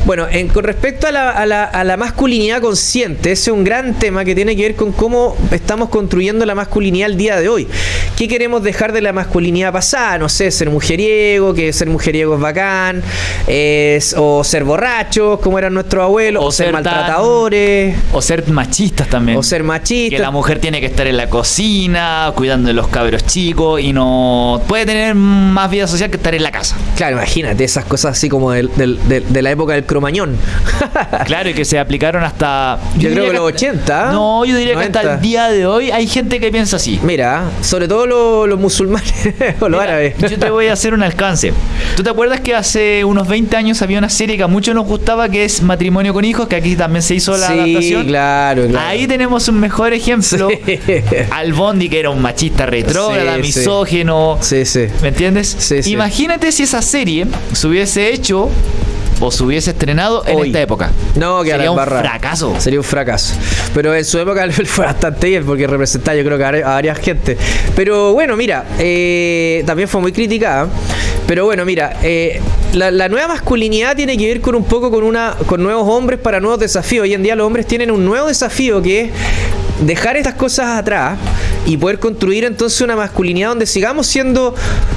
Bueno, con respecto a la, a la masculinidad consciente, ese es un gran tema que tiene que ver con cómo estamos construyendo la masculinidad al día de hoy. ¿Qué queremos dejar de la masculinidad pasada? No sé, ser mujeriego, que ser mujeriego es bacán, o ser borrachos, como eran nuestros abuelos, o, ser, maltratadores. o ser machistas también. O ser machistas. Que la mujer tiene que estar en la cocina, cuidando de los cabros chicos, y no puede tener más vida social que estar en la casa. Claro, imagínate esas cosas así como de, de la época del cromañón. claro, y que se aplicaron hasta... Yo, creo que, los 80. No, yo diría que hasta el día de hoy hay gente que piensa así. Mira, sobre todo los, musulmanes o los árabes. Yo te voy a hacer un alcance. ¿Tú te acuerdas que hace unos 20 años había una serie que a muchos nos gustaba que es Matrimonio con hijos, que aquí también se hizo la sí, Claro, claro. Ahí tenemos un mejor ejemplo. Al Bondi, que era un machista retrógrada, misógeno. Sí, sí. ¿Me entiendes? Imagínate si esa serie se hubiese hecho o se hubiese estrenado en esta época. No, que sería un fracaso. Sería un fracaso. Pero en su época fue bastante bien porque representaba yo creo que a varias gente. Pero bueno, mira, eh, también fue muy criticada. Pero bueno, mira, eh, la, nueva masculinidad tiene que ver con un poco con una con nuevos hombres para nuevos desafíos. Hoy en día los hombres tienen un nuevo desafío que es dejar estas cosas atrás y poder construir entonces una masculinidad donde sigamos siendo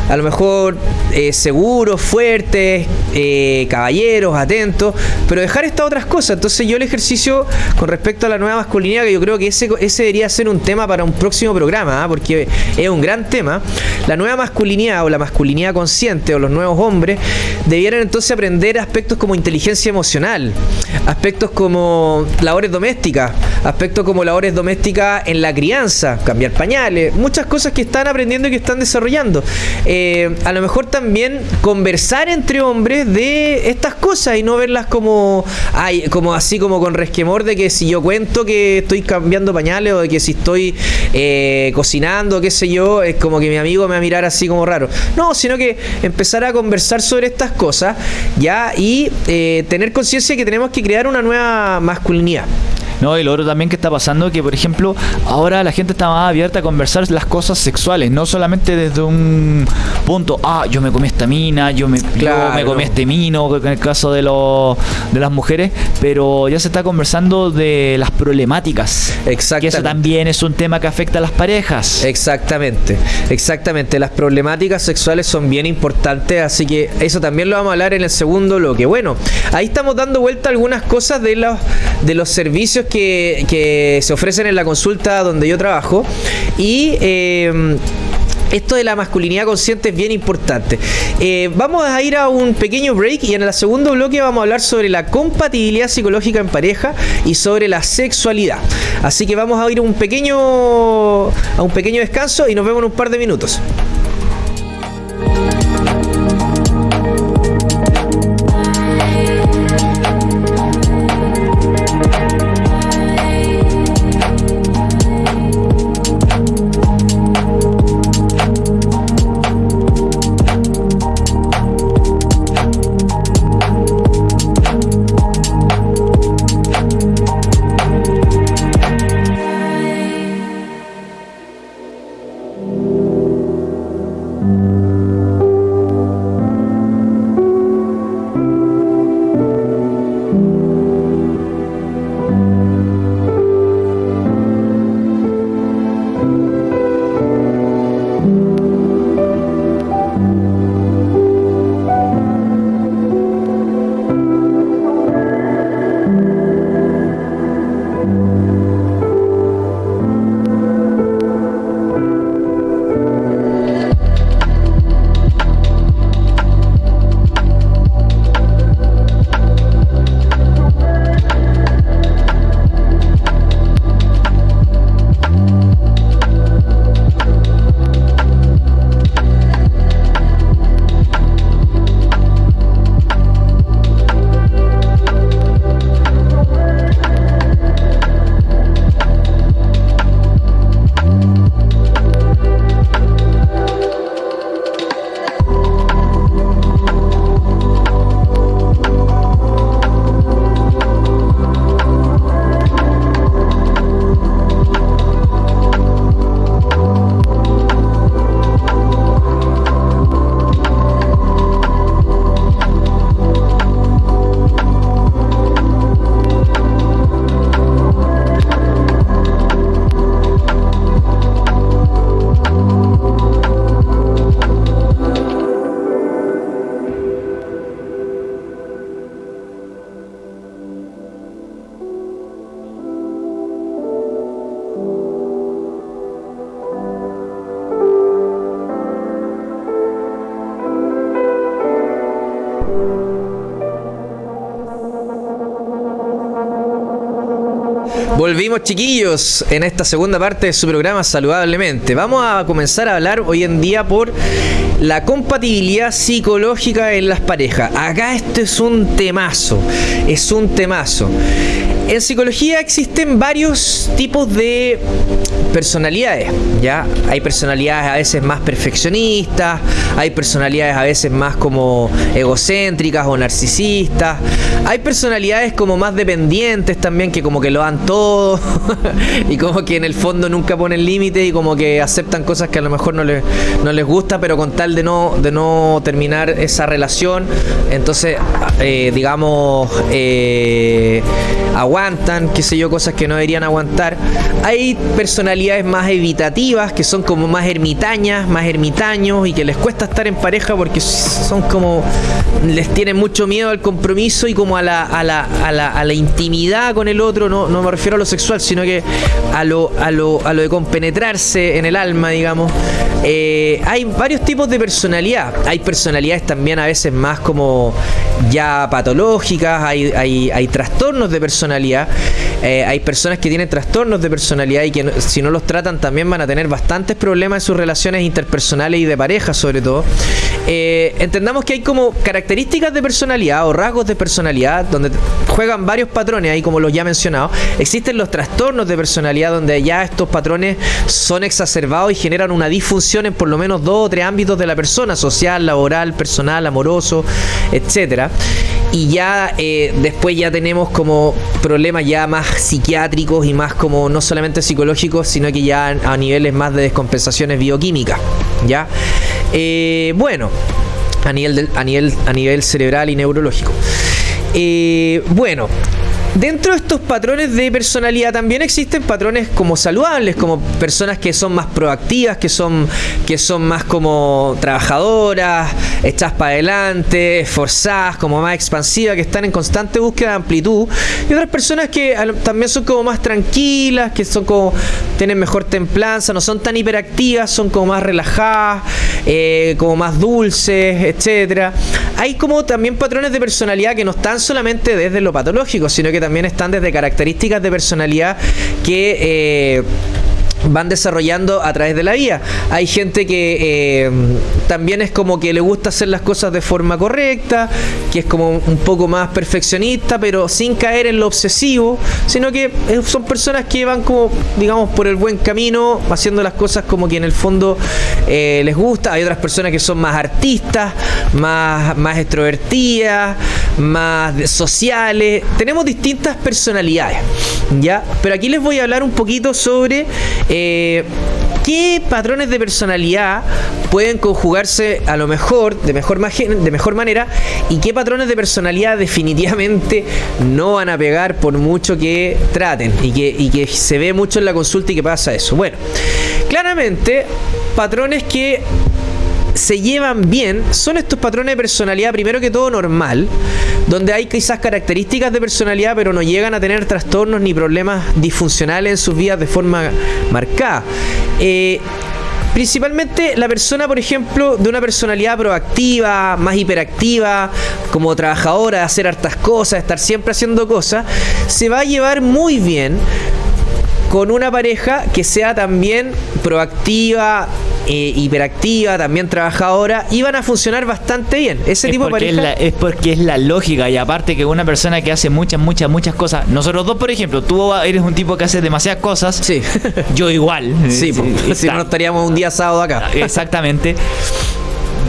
a lo mejor eh, seguros, fuertes, eh, caballeros, atentos, pero dejar estas otras cosas. Entonces yo el ejercicio con respecto a la nueva masculinidad, que yo creo que ese, ese debería ser un tema para un próximo programa, ¿ah? porque es un gran tema, la nueva masculinidad o la masculinidad consciente o los nuevos hombres debieran entonces aprender aspectos como inteligencia emocional, aspectos como labores domésticas, aspectos como labores domésticas en la crianza, cambiar pañales, muchas cosas que están aprendiendo y que están desarrollando. Eh, a lo mejor también conversar entre hombres de estas cosas y no verlas como, ay, como así como con resquemor de que si yo cuento que estoy cambiando pañales o de que si estoy eh, cocinando, qué sé yo, es como que mi amigo me va a mirar así como raro. No, sino que empezar a conversar sobre estas cosas ya y eh, tener conciencia que tenemos que crear una nueva masculinidad. No, y lo otro también que está pasando que, por ejemplo, ahora la gente está más abierta a conversar las cosas sexuales, no solamente desde un punto, ah, yo me comí esta mina, yo me, yo me comí este mino, en el caso de, los de las mujeres, pero ya se está conversando de las problemáticas. Exactamente. Que eso también es un tema que afecta a las parejas. Exactamente, exactamente. Las problemáticas sexuales son bien importantes, así que eso también lo vamos a hablar en el segundo bloque. Bueno, ahí estamos dando vuelta algunas cosas de los, de los servicios que, se ofrecen en la consulta donde yo trabajo. Y eh, esto de la masculinidad consciente es bien importante. Eh, vamos a ir a un pequeño break y en el segundo bloque vamos a hablar sobre la compatibilidad psicológica en pareja y sobre la sexualidad. Así que vamos a ir un pequeño, a un pequeño descanso y nos vemos en un par de minutos. Volvimos chiquillos en esta segunda parte de su programa Saludablemente. Vamos a comenzar a hablar hoy en día por la compatibilidad psicológica en las parejas. Acá esto es un temazo, es un temazo. En psicología existen varios tipos de personalidades, ¿ya? Hay personalidades a veces más perfeccionistas, hay personalidades a veces más como egocéntricas o narcisistas, hay personalidades como más dependientes también que como que lo dan todo y como que en el fondo nunca ponen límite y como que aceptan cosas que a lo mejor no les, no les gusta, pero con tal de no, de no terminar esa relación, entonces eh, digamos eh, aguantan, qué sé yo, cosas que no deberían aguantar. Hay personalidades más evitativas, que son como más ermitañas, más ermitaños y que les cuesta estar en pareja porque son como, les tienen mucho miedo al compromiso y como a la, a la, a la, a la intimidad con el otro, no, no me refiero a lo sexual, sino que a lo, a lo, a lo de compenetrarse en el alma, digamos. Eh, hay varios tipos de personalidad. Hay personalidades también a veces más como ya patológicas, hay, hay, hay trastornos de personalidad Eh, hay personas que tienen trastornos de personalidad y que si no los tratan también van a tener bastantes problemas en sus relaciones interpersonales y de pareja sobre todo. Eh, entendamos que hay como características de personalidad o rasgos de personalidad donde juegan varios patrones ahí como los ya mencionado. Existen los trastornos de personalidad donde ya estos patrones son exacerbados y generan una disfunción en por lo menos dos o tres ámbitos de la persona, social, laboral, personal, amoroso, etcétera. Y ya eh, después ya tenemos como problemas ya más psiquiátricos y más como no solamente psicológicos, sino que ya a niveles más de descompensaciones bioquímicas. ¿Ya? Eh, bueno, a nivel, a, nivel, a nivel cerebral y neurológico. Eh, bueno, Dentro de estos patrones de personalidad también existen patrones como saludables, como personas que son más proactivas, que son, que son más como trabajadoras, hechas para adelante, esforzadas, como más expansivas, que están en constante búsqueda de amplitud. Y otras personas que también son como más tranquilas, que son como tienen mejor templanza, no son tan hiperactivas, son como más relajadas, eh, como más dulces, etcétera. Hay como también patrones de personalidad que no están solamente desde lo patológico, sino que también están desde características de personalidad que eh, van desarrollando a través de la vida. Hay gente que eh, también es como que le gusta hacer las cosas de forma correcta, que es como un poco más perfeccionista, pero sin caer en lo obsesivo, sino que eh, son personas que van como, digamos, por el buen camino, haciendo las cosas como que en el fondo les gusta. Hay otras personas que son más artistas, más, más extrovertidas, más sociales. Tenemos distintas personalidades, ¿ya? Pero aquí les voy a hablar un poquito sobre eh, ¿Qué patrones de personalidad pueden conjugarse a lo mejor, de mejor, de mejor manera, y qué patrones de personalidad definitivamente no van a pegar por mucho que traten y que, y que se ve mucho en la consulta y que pasa eso? Bueno, claramente, patrones que se llevan bien son estos patrones de personalidad, primero que todo normal, donde hay quizás características de personalidad, pero no llegan a tener trastornos ni problemas disfuncionales en sus vidas de forma marcada. Eh, principalmente la persona, por ejemplo, de una personalidad proactiva, más hiperactiva, como trabajadora, hacer hartas cosas, estar siempre haciendo cosas, se va a llevar muy bien con una pareja que sea también proactiva, eh, hiperactiva, también trabajadora, iban a funcionar bastante bien. Ese tipo de pareja. Es, porque es la lógica, y aparte que una persona que hace muchas, muchas, muchas cosas. Nosotros dos, por ejemplo, tú eres un tipo que hace demasiadas cosas. Sí. Yo igual. Sí, si no estaríamos un día sábado acá. Exactamente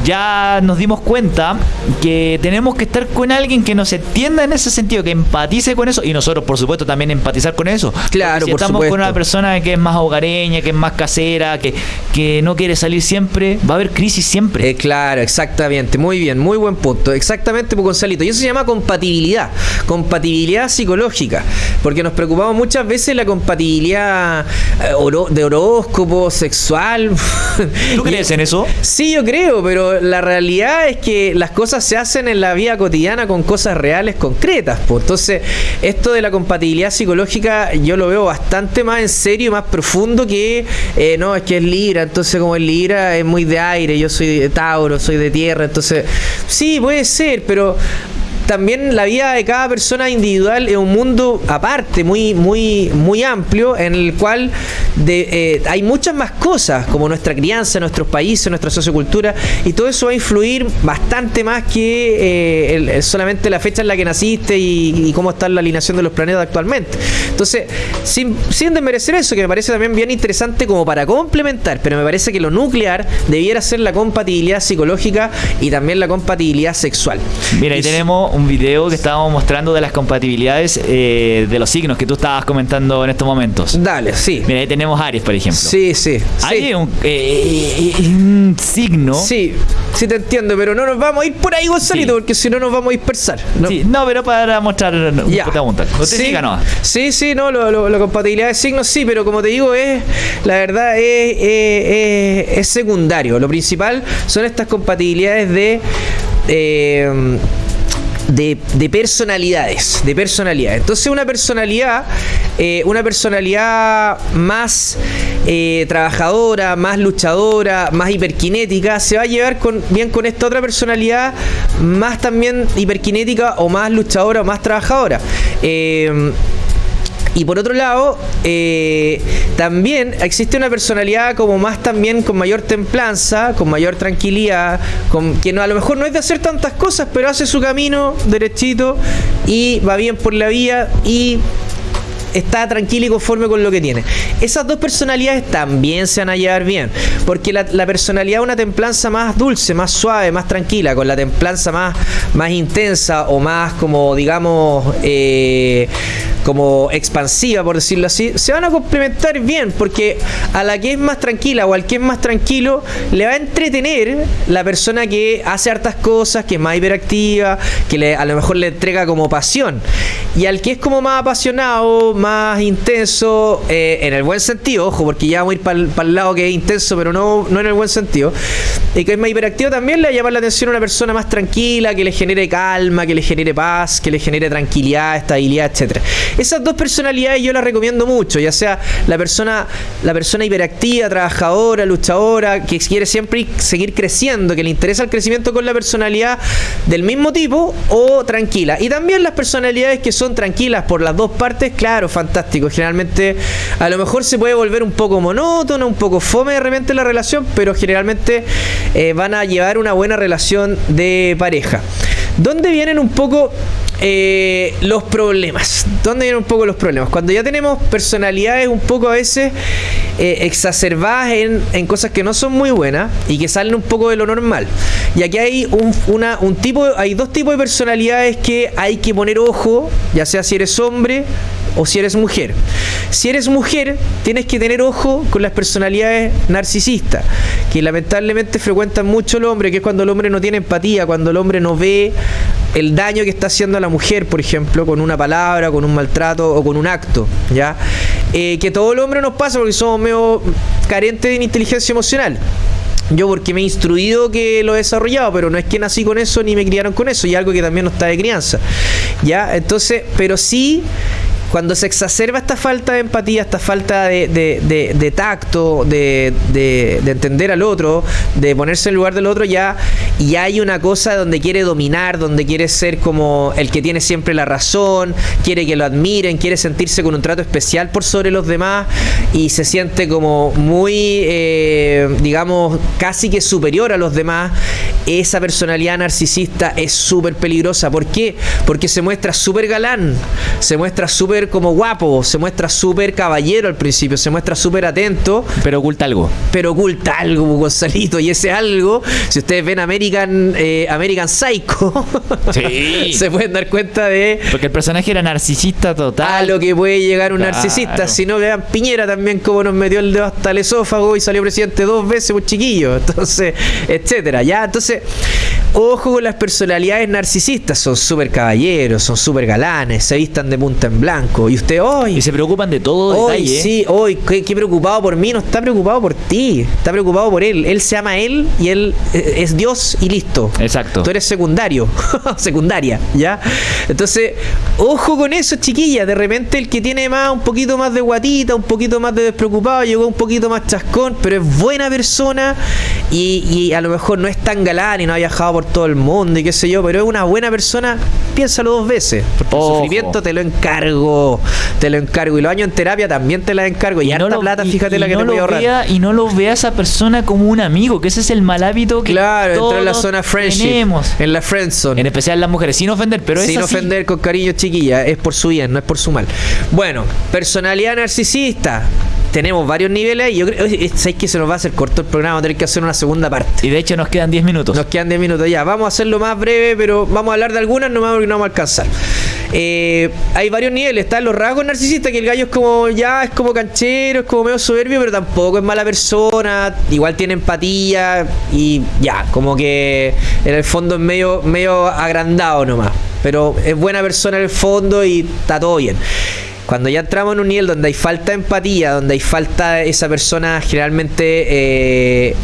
ya nos dimos cuenta que tenemos que estar con alguien que nos entienda en ese sentido, que empatice con eso y nosotros, por supuesto, también empatizar con eso. Claro, si estamos con una persona que es más hogareña, que es más casera, que, que no quiere salir siempre, va a haber crisis siempre. Eh, claro, exactamente. Muy bien, muy buen punto. Exactamente, pues, Gonzalito. Y eso se llama compatibilidad. Compatibilidad psicológica. Porque nos preocupamos muchas veces la compatibilidad eh, de horóscopo, sexual. ¿Tú crees en eso? Sí, yo creo, pero la realidad es que las cosas se hacen en la vida cotidiana con cosas reales, concretas. Pues. Entonces, esto de la compatibilidad psicológica yo lo veo bastante más en serio y más profundo que, eh, no, es que es Libra, entonces como es Libra es muy de aire, yo soy de Tauro, soy de tierra, entonces, sí, puede ser, pero también la vida de cada persona individual es un mundo aparte, muy, muy, muy amplio, en el cual eh, hay muchas más cosas, como nuestra crianza, nuestros países, nuestra sociocultura, y todo eso va a influir bastante más que eh, solamente la fecha en la que naciste y, cómo está la alineación de los planetas actualmente. Entonces, sin, sin desmerecer eso, que me parece también bien interesante como para complementar, pero me parece que lo nuclear debiera ser la compatibilidad psicológica y también la compatibilidad sexual. Mira, ahí tenemos un video que estábamos mostrando de las compatibilidades eh, de los signos que tú estabas comentando en estos momentos. Dale, sí. Mira, ahí tenemos Aries, por ejemplo. Sí, sí. Aries eh, es un, signo. Sí, sí te entiendo, pero no nos vamos a ir por ahí, Gonzalito, porque si no nos vamos a dispersar. ¿no? Sí, no, pero para mostrar ya. pregunta. Usted sí, no. Sí, sí, no, la compatibilidad de signos sí, pero como te digo, es la verdad es, es secundario. Lo principal son estas compatibilidades de... Eh, de, personalidades, de personalidad. Entonces una personalidad, eh, una personalidad más eh, trabajadora, más luchadora, más hiperkinética, se va a llevar con, bien con esta otra personalidad más también hiperkinética o más luchadora o más trabajadora. Eh, Y por otro lado, eh, también existe una personalidad como más también con mayor templanza, con mayor tranquilidad, con, que no, a lo mejor no es de hacer tantas cosas, pero hace su camino derechito y va bien por la vía y está tranquilo y conforme con lo que tiene. Esas dos personalidades también se van a llevar bien, porque la, personalidad una templanza más dulce, más suave, más tranquila, con la templanza más, más intensa o más como digamos eh, como expansiva, por decirlo así, se van a complementar bien, porque a la que es más tranquila o al que es más tranquilo, le va a entretener la persona que hace hartas cosas, que es más hiperactiva, que le, a lo mejor le entrega como pasión. Y al que es como más apasionado, más intenso, eh, en el buen sentido, ojo, porque ya vamos a ir para el lado que es intenso, pero no, no en el buen sentido, y que es más hiperactivo también le va a llamar la atención a una persona más tranquila, que le genere calma, que le genere paz, que le genere tranquilidad, estabilidad, etcétera. Esas dos personalidades yo las recomiendo mucho, ya sea la persona, la persona hiperactiva, trabajadora, luchadora, que quiere siempre seguir creciendo, que le interesa el crecimiento con la personalidad del mismo tipo, o tranquila. Y también las personalidades que son tranquilas por las dos partes, claro, fantástico. Generalmente a lo mejor se puede volver un poco monótono, un poco fome de repente la relación, pero generalmente eh, van a llevar una buena relación de pareja. ¿Dónde vienen un poco eh, los problemas. ¿Dónde vienen un poco los problemas? Cuando ya tenemos personalidades un poco a veces eh, exacerbadas en, cosas que no son muy buenas y que salen un poco de lo normal. Y aquí hay un, una, un tipo, hay dos tipos de personalidades que hay que poner ojo, ya sea si eres hombre o si eres mujer. Si eres mujer, tienes que tener ojo con las personalidades narcisistas, que lamentablemente frecuentan mucho el hombre, que es cuando el hombre no tiene empatía, cuando el hombre no ve el daño que está haciendo a la mujer, por ejemplo, con una palabra, con un maltrato o con un acto, ¿ya? Eh, que todo el hombre nos pasa porque somos medio carentes de inteligencia emocional. Yo porque me he instruido que lo he desarrollado, pero no es que nací con eso ni me criaron con eso, y algo que también no está de crianza. ¿Ya? Entonces, pero sí cuando se exacerba esta falta de empatía, esta falta de, tacto, de, entender al otro, de ponerse en lugar del otro, ya, y hay una cosa donde quiere dominar, donde quiere ser como el que tiene siempre la razón, quiere que lo admiren, quiere sentirse con un trato especial por sobre los demás y se siente como muy, eh, digamos, casi que superior a los demás. Esa personalidad narcisista es súper peligrosa. ¿Por qué? Porque se muestra súper galán, se muestra súper como guapo, se muestra súper caballero al principio, se muestra súper atento. Pero oculta algo. Pero oculta algo, Gonzalito. Y ese algo, si ustedes ven American, eh, American Psycho, se pueden dar cuenta de. Porque el personaje era narcisista total. A lo que puede llegar un narcisista. Si no, vean Piñera también, como nos metió el dedo hasta el esófago y salió presidente dos veces, un chiquillo. Entonces, etcétera. Ya, entonces, ojo con las personalidades narcisistas. Son súper caballeros, son súper galanes, se vistan de punta en blanco y usted hoy. Y se preocupan de todo hoy, detalle. Sí, hoy, qué, preocupado por mí, no está preocupado por ti, está preocupado por él. Él se ama a él y él eh, es Dios y listo. Exacto. Tú eres secundario, secundaria, ¿ya? Entonces, ojo con eso, chiquilla. De repente el que tiene más, un poquito más de guatita, un poquito más de despreocupado, llegó un poquito más chascón, pero es buena persona y, a lo mejor no es tan galán y no ha viajado por todo el mundo y qué sé yo, pero es una buena persona, piénsalo dos veces. Porque el sufrimiento te lo encargo te lo encargo. Y los años en terapia también te la encargo. Y, no plata, fíjate la que te voy a ahorrar. y no lo vea esa persona como un amigo, que ese es el mal hábito que Claro, todos en la zona friendship. Tenemos. En la friendzone. En especial las mujeres, sin ofender, pero Sin ofender, con cariño, chiquilla. Es por su bien, no es por su mal. Bueno, personalidad narcisista tenemos varios niveles y yo creo ¿sabes que se nos va a hacer corto el programa, vamos a tener que hacer una segunda parte. Y de hecho nos quedan 10 minutos. Nos quedan 10 minutos ya. Vamos a hacerlo más breve, pero vamos a hablar de algunas, no porque no vamos a alcanzar. Eh, hay varios niveles, están los rasgos narcisistas, que el gallo es como ya, es como canchero, es como medio soberbio, pero tampoco es mala persona, igual tiene empatía y ya, como que en el fondo es medio, medio agrandado nomás. Pero es buena persona en el fondo y está todo bien. Cuando ya entramos en un nivel donde hay falta de empatía, donde hay falta esa persona generalmente... Eh,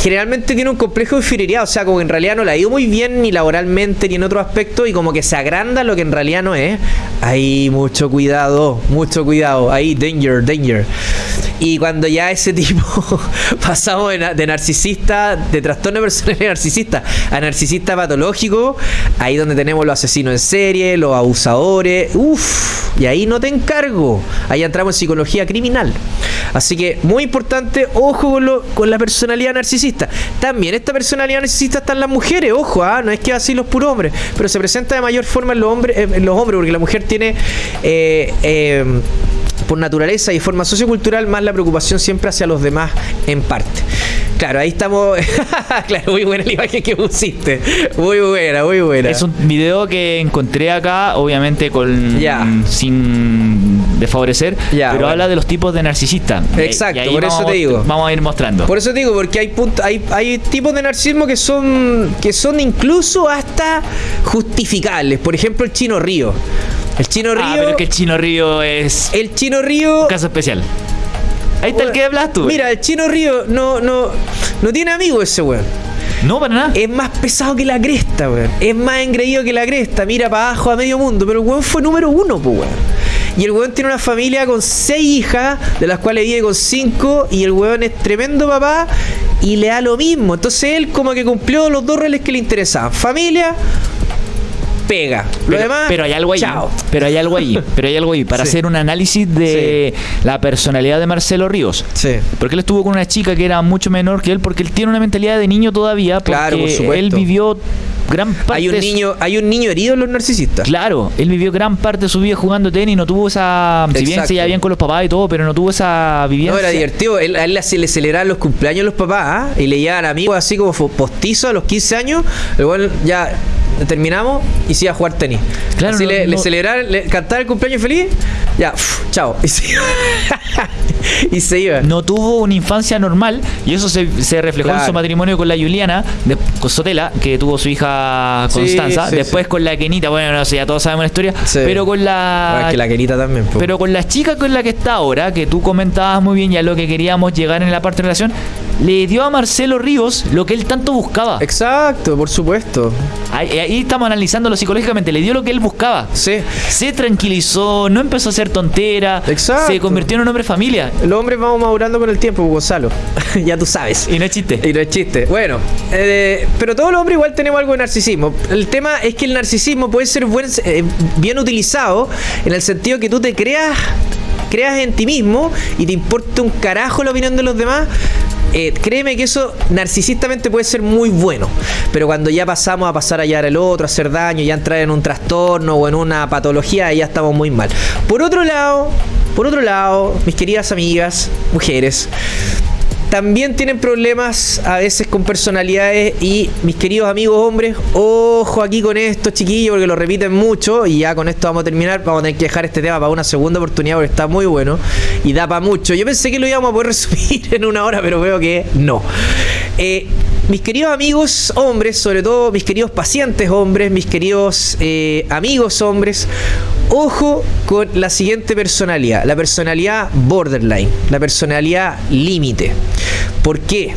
generalmente tiene un complejo de inferioridad, o sea, como que en realidad no la ha ido muy bien ni laboralmente ni en otro aspecto y como que se agranda lo que en realidad no es. Ahí mucho cuidado, mucho cuidado, ahí danger, danger. Y cuando ya ese tipo pasamos de, de narcisista, de trastorno personal narcisista a narcisista patológico, ahí donde tenemos los asesinos en serie, los abusadores, uff, y ahí no te encargo. Ahí entramos en psicología criminal. Así que muy importante, ojo con, la personalidad narcisista. También esta personalidad narcisista está en las mujeres, ojo, ¿ah? no es que así los puros hombres, pero se presenta de mayor forma en los hombres, en los hombres porque la mujer tiene eh, eh, por naturaleza y forma sociocultural más la preocupación siempre hacia los demás en parte. Claro, ahí estamos. claro, muy buena la imagen que pusiste. Muy buena, muy buena. Es un video que encontré acá, obviamente con sin desfavorecer, pero bueno. habla de los tipos de narcisista. Exacto, por eso te digo. Vamos a ir mostrando. Por eso te digo, porque hay, punt- hay, hay tipos de narcisismo que son, que son incluso hasta justificables. Por ejemplo, el chino río. El chino río. ah, pero que el Chino Río es El chino río. un caso especial. Ahí está el que hablas tú. Mira, el chino río no, no, no tiene amigos ese weón. No, para nada. Es más pesado que la cresta, weón. Es más engreído que la cresta. Mira para abajo a medio mundo. Pero el weón fue número uno, pues, weón. Y el weón tiene una familia con seis hijas, de las cuales vive con cinco. Y el weón es tremendo papá y le da lo mismo. Entonces él como que cumplió los dos roles que le interesaban. Familia, pega. Lo pero, demás, pero hay algo ahí. chao. Pero hay algo ahí. Pero hay algo ahí. Para Sí. hacer un análisis de la personalidad de Marcelo Ríos. Sí. Porque él estuvo con una chica que era mucho menor que él, porque él tiene una mentalidad de niño todavía, porque Claro, por supuesto. él vivió gran parte Hay un niño, hay un niño herido en los narcisistas. Claro, él vivió gran parte de su vida jugando tenis, no tuvo esa... Exacto. se llevaba bien con los papás y todo, pero no tuvo esa vivencia. No, era divertido. Él, a él se le celebraban los cumpleaños a los papás ¿ah? y le llevaban amigos así como postizos a los 15 años. Weón ya terminamos y se iba a jugar tenis. Claro, así no- le, le no- le cantaban el cumpleaños feliz, ya, uf, chao. Y se iba. y se iba. No tuvo una infancia normal y eso se, se reflejó en su matrimonio con la Juliana, de, con Sotela, que tuvo su hija Sí, Constanza. sí, Después sí. con la Kenita, bueno, no sé, ya todos sabemos la historia, Sí. pero con la... Ahora es que la querita también. po. Pero con la chica con la que está ahora, que tú comentabas muy bien ya lo que queríamos llegar en la parte de relación, le dio a Marcelo Ríos lo que él tanto buscaba. Exacto, por supuesto. Ahí, ahí estamos analizándolo psicológicamente, le dio lo que él buscaba. Sí. Se tranquilizó, no empezó a hacer tontera, Exacto. se convirtió en un hombre familia. Los hombres vamos madurando con el tiempo, Gonzalo. ya tú sabes. Y no es chiste. Y no es chiste. Bueno, eh, pero todos los hombres igual tenemos algo de narcisismo. El tema es que el narcisismo puede ser buen- eh, bien utilizado en el sentido que tú te creas, creas en ti mismo y te importa un carajo la opinión de los demás. Eh, créeme que eso narcisistamente puede ser muy bueno, pero cuando ya pasamos a pasar a hallar al otro, a hacer daño, ya entrar en un trastorno o en una patología, ya estamos muy mal. Por otro lado, por otro lado, mis queridas amigas, mujeres, también tienen problemas a veces con personalidades y mis queridos amigos hombres, ojo aquí con esto chiquillos porque lo repiten mucho y ya con esto vamos a terminar, vamos a tener que dejar este tema para una segunda oportunidad porque está muy bueno y da para mucho. Yo pensé que lo íbamos a poder resumir en una hora pero veo que no. Eh, mis queridos amigos hombres, sobre todo mis queridos pacientes hombres, mis queridos eh, amigos hombres, ojo con la siguiente personalidad, la personalidad borderline, la personalidad límite. ¿Por qué?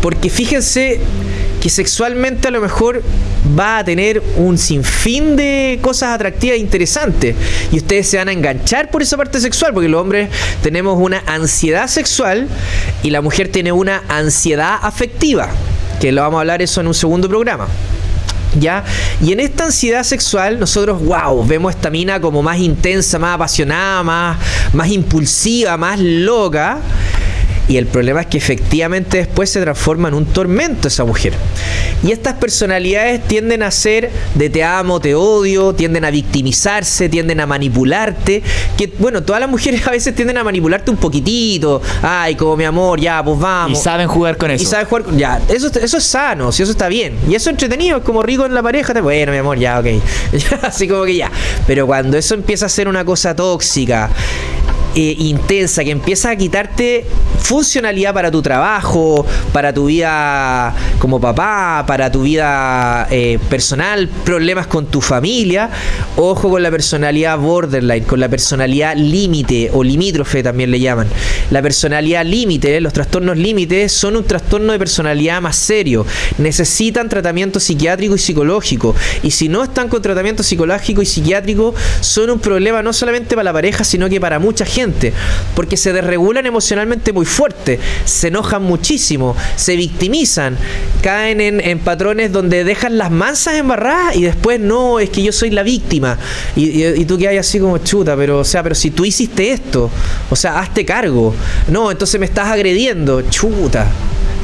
Porque fíjense que sexualmente a lo mejor va a tener un sinfín de cosas atractivas e interesantes y ustedes se van a enganchar por esa parte sexual porque los hombres tenemos una ansiedad sexual y la mujer tiene una ansiedad afectiva que lo vamos a hablar eso en un segundo programa ¿Ya? Y en esta ansiedad sexual, nosotros, wow, vemos esta mina como más intensa, más apasionada, más, más impulsiva, más loca. Y el problema es que efectivamente después se transforma en un tormento esa mujer. Y estas personalidades tienden a ser de te amo, te odio, tienden a victimizarse, tienden a manipularte. Que bueno, todas las mujeres a veces tienden a manipularte un poquitito. Ay, como mi amor, ya, pues Y vamos. saben jugar con eso. Y sabes jugar con- Ya, eso, eso es sano, si eso está bien. Y eso es entretenido, es como rico en la pareja. te- Bueno, mi amor, ya, ok. Así como que ya. Pero cuando eso empieza a ser una cosa tóxica, eh, intensa, que empieza a quitarte funcionalidad para tu trabajo, para tu vida como papá, para tu vida eh, personal, problemas con tu familia, ojo con la personalidad borderline, con la personalidad límite o limítrofe también le llaman. La personalidad límite, los trastornos límites son un trastorno de personalidad más serio. Necesitan tratamiento psiquiátrico y psicológico. Y si no están con tratamiento psicológico y psiquiátrico, son un problema no solamente para la pareja, sino que para mucha gente. Porque se desregulan emocionalmente muy fuerte, se enojan muchísimo, se victimizan, caen en, patrones donde dejan las mansas embarradas y después no, es que yo soy la víctima. Y, tú que hay así como chuta, pero o sea, pero si tú hiciste esto, o sea, hazte cargo. No, entonces me estás agrediendo, chuta.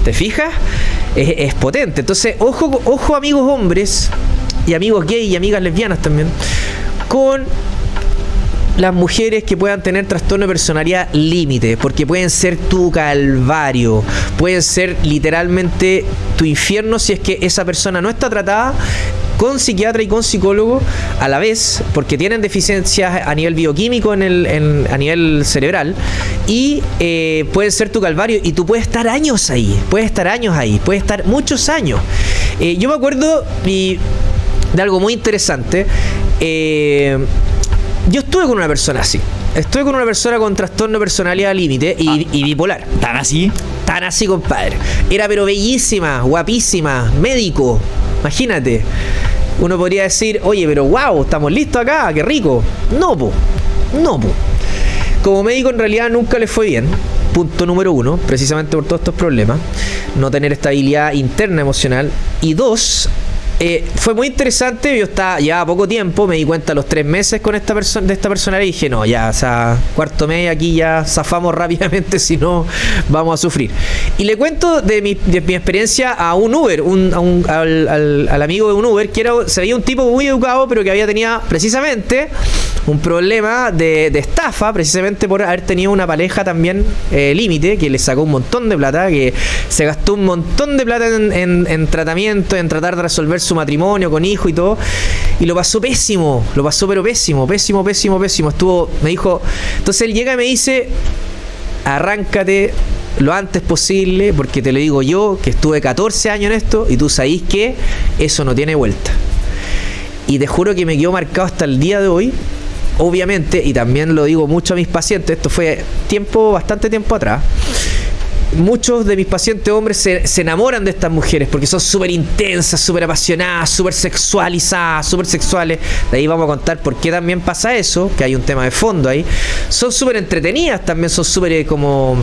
¿Te fijas? Es, potente. Entonces, ojo, ojo amigos hombres y amigos gay y amigas lesbianas también, con las mujeres que puedan tener trastorno de personalidad límite, porque pueden ser tu calvario, pueden ser literalmente tu infierno si es que esa persona no está tratada con psiquiatra y con psicólogo a la vez, porque tienen deficiencias a nivel bioquímico en el, a nivel cerebral, y eh, puede ser tu calvario, y tú puedes estar años ahí, puedes estar años ahí, puedes estar muchos años. Eh, yo me acuerdo de algo muy interesante. Eh, yo estuve con una persona así. Estuve con una persona con trastorno de personalidad límite y, y, bipolar. ¿Tan así? Tan así, compadre. Era pero bellísima, guapísima, médico. Imagínate uno podría decir, oye, pero wow, estamos listos acá, qué rico. No, po, no, po. Como médico en realidad nunca le fue bien. Punto número uno, precisamente por todos estos problemas. No tener estabilidad interna emocional. Y dos, eh, fue muy interesante, yo estaba ya a poco tiempo, me di cuenta a los tres meses con esta persona de esta persona y dije, no, ya, o sea, cuarto mes aquí ya zafamos rápidamente, si no vamos a sufrir. Y le cuento de mi, experiencia a un Uber, un, al, amigo de un Uber, que era, se veía un tipo muy educado, pero que había tenido precisamente un problema de, estafa, precisamente por haber tenido una pareja también eh, límite, que le sacó un montón de plata, que se gastó un montón de plata en, en tratamiento, en tratar de resolver su su matrimonio con hijo y todo. Y lo pasó pésimo, lo pasó pero pésimo, pésimo, pésimo, pésimo. Estuvo, me dijo, entonces él llega y me dice, arráncate lo antes posible, porque te lo digo yo, que estuve 14 años en esto, y tú sabéis que eso no tiene vuelta. Y te juro que me quedó marcado hasta el día de hoy, obviamente, y también lo digo mucho a mis pacientes, esto fue tiempo, bastante tiempo atrás muchos de mis pacientes hombres se, enamoran de estas mujeres porque son súper intensas, súper apasionadas, súper sexualizadas, súper sexuales. De ahí vamos a contar por qué también pasa eso, que hay un tema de fondo ahí. Son súper entretenidas, también son súper eh, como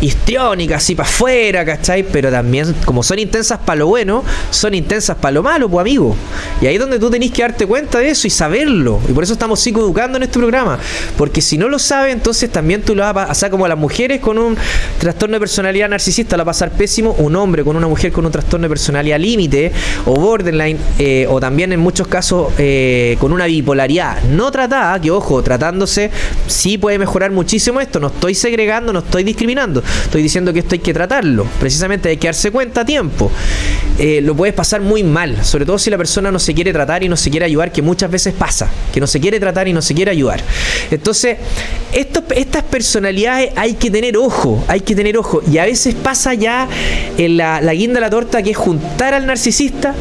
histriónicas, así para afuera, ¿cachai? Pero también, como son intensas para lo bueno, son intensas para lo malo, pues amigo. Y ahí es donde tú tenés que darte cuenta de eso y saberlo. Y por eso estamos psicoeducando en este programa. Porque si no lo sabes, entonces también tú lo vas a pasar como a las mujeres con un trastorno de personalidad narcisista la pasar pésimo un hombre con una mujer con un trastorno de personalidad límite o borderline eh, o también en muchos casos eh, con una bipolaridad no tratada, que ojo, tratándose sí puede mejorar muchísimo esto, no estoy segregando, no estoy discriminando, estoy diciendo que esto hay que tratarlo, precisamente hay que darse cuenta a tiempo. Eh, lo puedes pasar muy mal, sobre todo si la persona no se quiere tratar y no se quiere ayudar, que muchas veces pasa, que no se quiere tratar y no se quiere ayudar. Entonces, estas personalidades hay que tener ojo, hay que tener ojo. Y a veces pasa ya en la, la guinda de la torta que es juntar al narcisista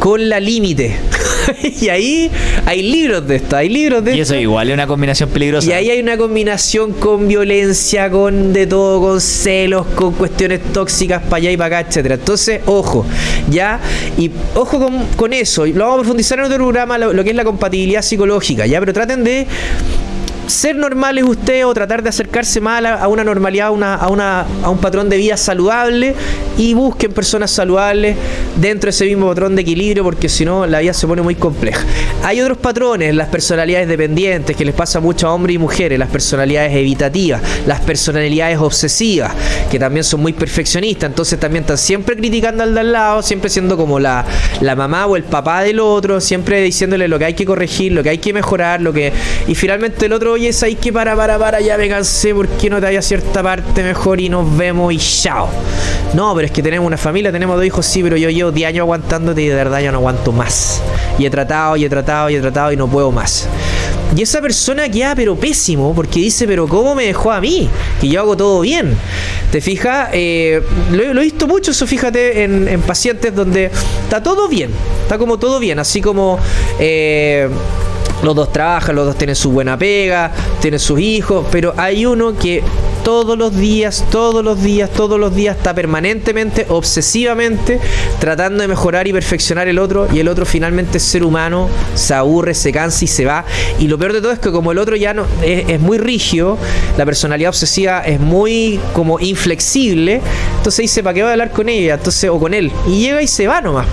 con la límite. y ahí hay libros de esto, hay libros de Y eso igual es una combinación peligrosa. Y ahí hay una combinación con violencia, con de todo, con celos, con cuestiones tóxicas para allá y para acá, etcétera. Entonces, ojo, ya, y ojo con, con eso. Lo vamos a profundizar en otro programa, lo, lo que es la compatibilidad psicológica, ya, pero traten de ser normales usted o tratar de acercarse más a, una normalidad, a, una, a, una, a un patrón de vida saludable y busquen personas saludables dentro de ese mismo patrón de equilibrio porque si no la vida se pone muy compleja. Hay otros patrones, las personalidades dependientes que les pasa mucho a hombres y mujeres, las personalidades evitativas, las personalidades obsesivas que también son muy perfeccionistas, entonces también están siempre criticando al de al lado, siempre siendo como la, la mamá o el papá del otro, siempre diciéndole lo que hay que corregir, lo que hay que mejorar, lo que... Y finalmente el otro oye, ahí que para, para, para, ya me cansé, ¿por qué no te haya cierta parte mejor y nos vemos y chao? No, pero es que tenemos una familia, tenemos dos hijos, sí, pero yo llevo 10 años aguantándote y de verdad ya no aguanto más. Y he tratado, y he tratado, y he tratado y no puedo más. Y esa persona queda pero pésimo porque dice, pero ¿cómo me dejó a mí? Que yo hago todo bien. ¿Te fijas? Eh, lo, he visto mucho eso, fíjate, en, en, pacientes donde está todo bien. Está como todo bien, así como... Eh, los dos trabajan, los dos tienen su buena pega, tienen sus hijos, pero hay uno que todos los días, todos los días, todos los días, está permanentemente, obsesivamente tratando de mejorar y perfeccionar el otro y el otro finalmente es ser humano, se aburre, se cansa y se va. Y lo peor de todo es que como el otro ya es muy rígido, la personalidad obsesiva es muy como inflexible, entonces dice, ¿para qué voy a hablar con ella? Entonces, o con él. Y llega y se va nomás.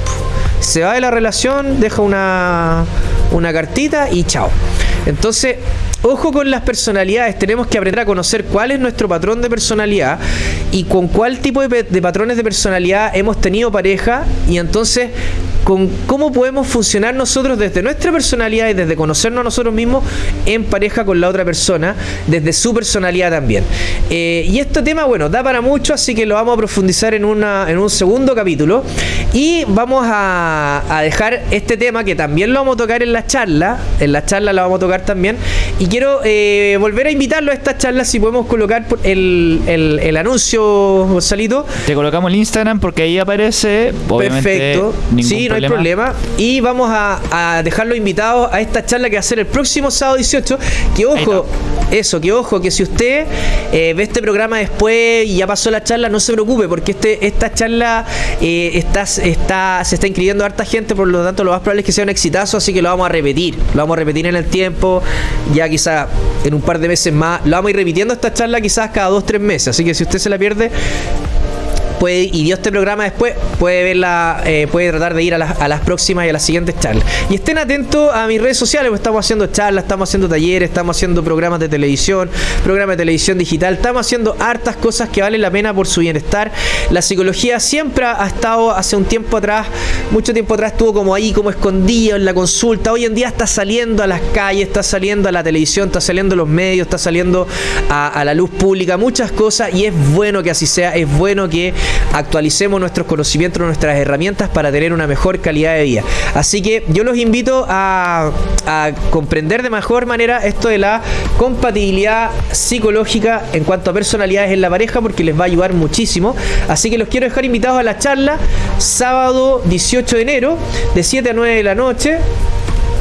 Se va de la relación, deja una, una cartita y chao. Entonces, ojo con las personalidades, tenemos que aprender a conocer cuál es nuestro patrón de personalidad y con cuál tipo de, patrones de personalidad hemos tenido pareja y entonces con cómo podemos funcionar nosotros desde nuestra personalidad y desde conocernos a nosotros mismos en pareja con la otra persona, desde su personalidad también. Eh, y este tema, bueno, da para mucho, así que lo vamos a profundizar en, una, en un segundo capítulo. Y vamos a, a dejar este tema que también lo vamos a tocar en la charla, en la charla la vamos a tocar también. Y quiero eh, volver a invitarlo a esta charla, si podemos colocar el, el, el anuncio, Gonzalito. Te colocamos el Instagram porque ahí aparece. Obviamente, Perfecto. ningún Sí, no hay problema. Y vamos a, a dejarlo invitado a esta charla que va a ser el próximo sábado 18. Que ojo, eso, que ojo, que si usted eh, ve este programa después y ya pasó la charla, no se preocupe, porque este, esta charla eh, está, está, se está inscribiendo harta gente, por lo tanto lo más probable es que sea un exitazo, así que lo vamos a repetir. Lo vamos a repetir en el tiempo, ya quizá en un par de meses más. Lo vamos a ir repitiendo esta charla quizás cada dos, tres meses. Así que si usted se la pierde, y dio este programa después, puede verla, eh, puede tratar de ir a las, a las próximas y a las siguientes charlas. Y estén atentos a mis redes sociales, porque estamos haciendo charlas, estamos haciendo talleres, estamos haciendo programas de televisión, programas de televisión digital, estamos haciendo hartas cosas que valen la pena por su bienestar. La psicología siempre ha estado hace un tiempo atrás, mucho tiempo atrás estuvo como ahí, como escondido en la consulta. Hoy en día está saliendo a las calles, está saliendo a la televisión, está saliendo a los medios, está saliendo a la luz pública, muchas cosas, y es bueno que así sea, es bueno que actualicemos nuestros conocimientos, nuestras herramientas para tener una mejor calidad de vida. Así que yo los invito a, a comprender de mejor manera esto de la compatibilidad psicológica en cuanto a personalidades en la pareja porque les va a ayudar muchísimo. Así que los quiero dejar invitados a la charla sábado 18 de enero de 7 a 9 de la noche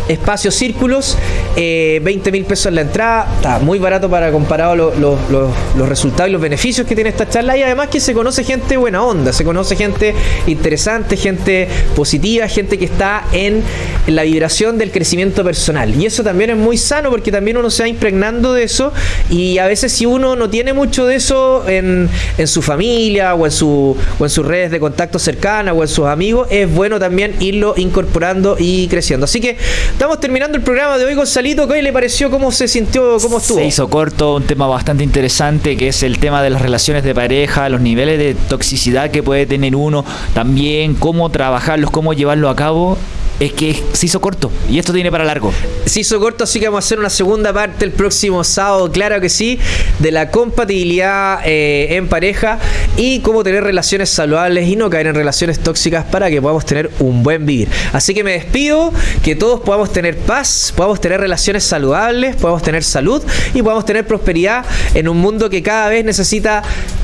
espacios círculos, eh, 20 mil pesos en la entrada, está muy barato para comparado lo- lo- lo- los resultados y los beneficios que tiene esta charla. Y además que se conoce gente buena onda, se conoce gente interesante, gente positiva, gente que está en la vibración del crecimiento personal. Y eso también es muy sano porque también uno se va impregnando de eso y a veces si uno no tiene mucho de eso en, en su familia o en, su, o en sus redes de contacto cercana o en sus amigos, es bueno también irlo incorporando y creciendo. Así que estamos terminando el programa de hoy, Gonzalito. ¿Qué le pareció? ¿Cómo se sintió? ¿Cómo estuvo? Se hizo corto, un tema bastante interesante que es el tema de las relaciones de pareja, los niveles de toxicidad que puede tener uno, también cómo trabajarlos, cómo llevarlo a cabo. Es que se hizo corto y esto tiene para largo. Se hizo corto, así que vamos a hacer una segunda parte el próximo sábado, claro que sí, de la compatibilidad eh, en pareja y cómo tener relaciones saludables y no caer en relaciones tóxicas para que podamos tener un buen vivir. Así que me despido, que todos podamos tener paz, podamos tener relaciones saludables, podamos tener salud y podamos tener prosperidad en un mundo que cada vez necesita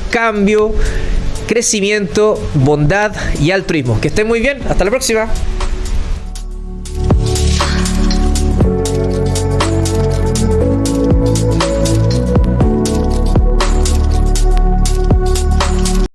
cambio, crecimiento, bondad y altruismo. Que estén muy bien, hasta la próxima.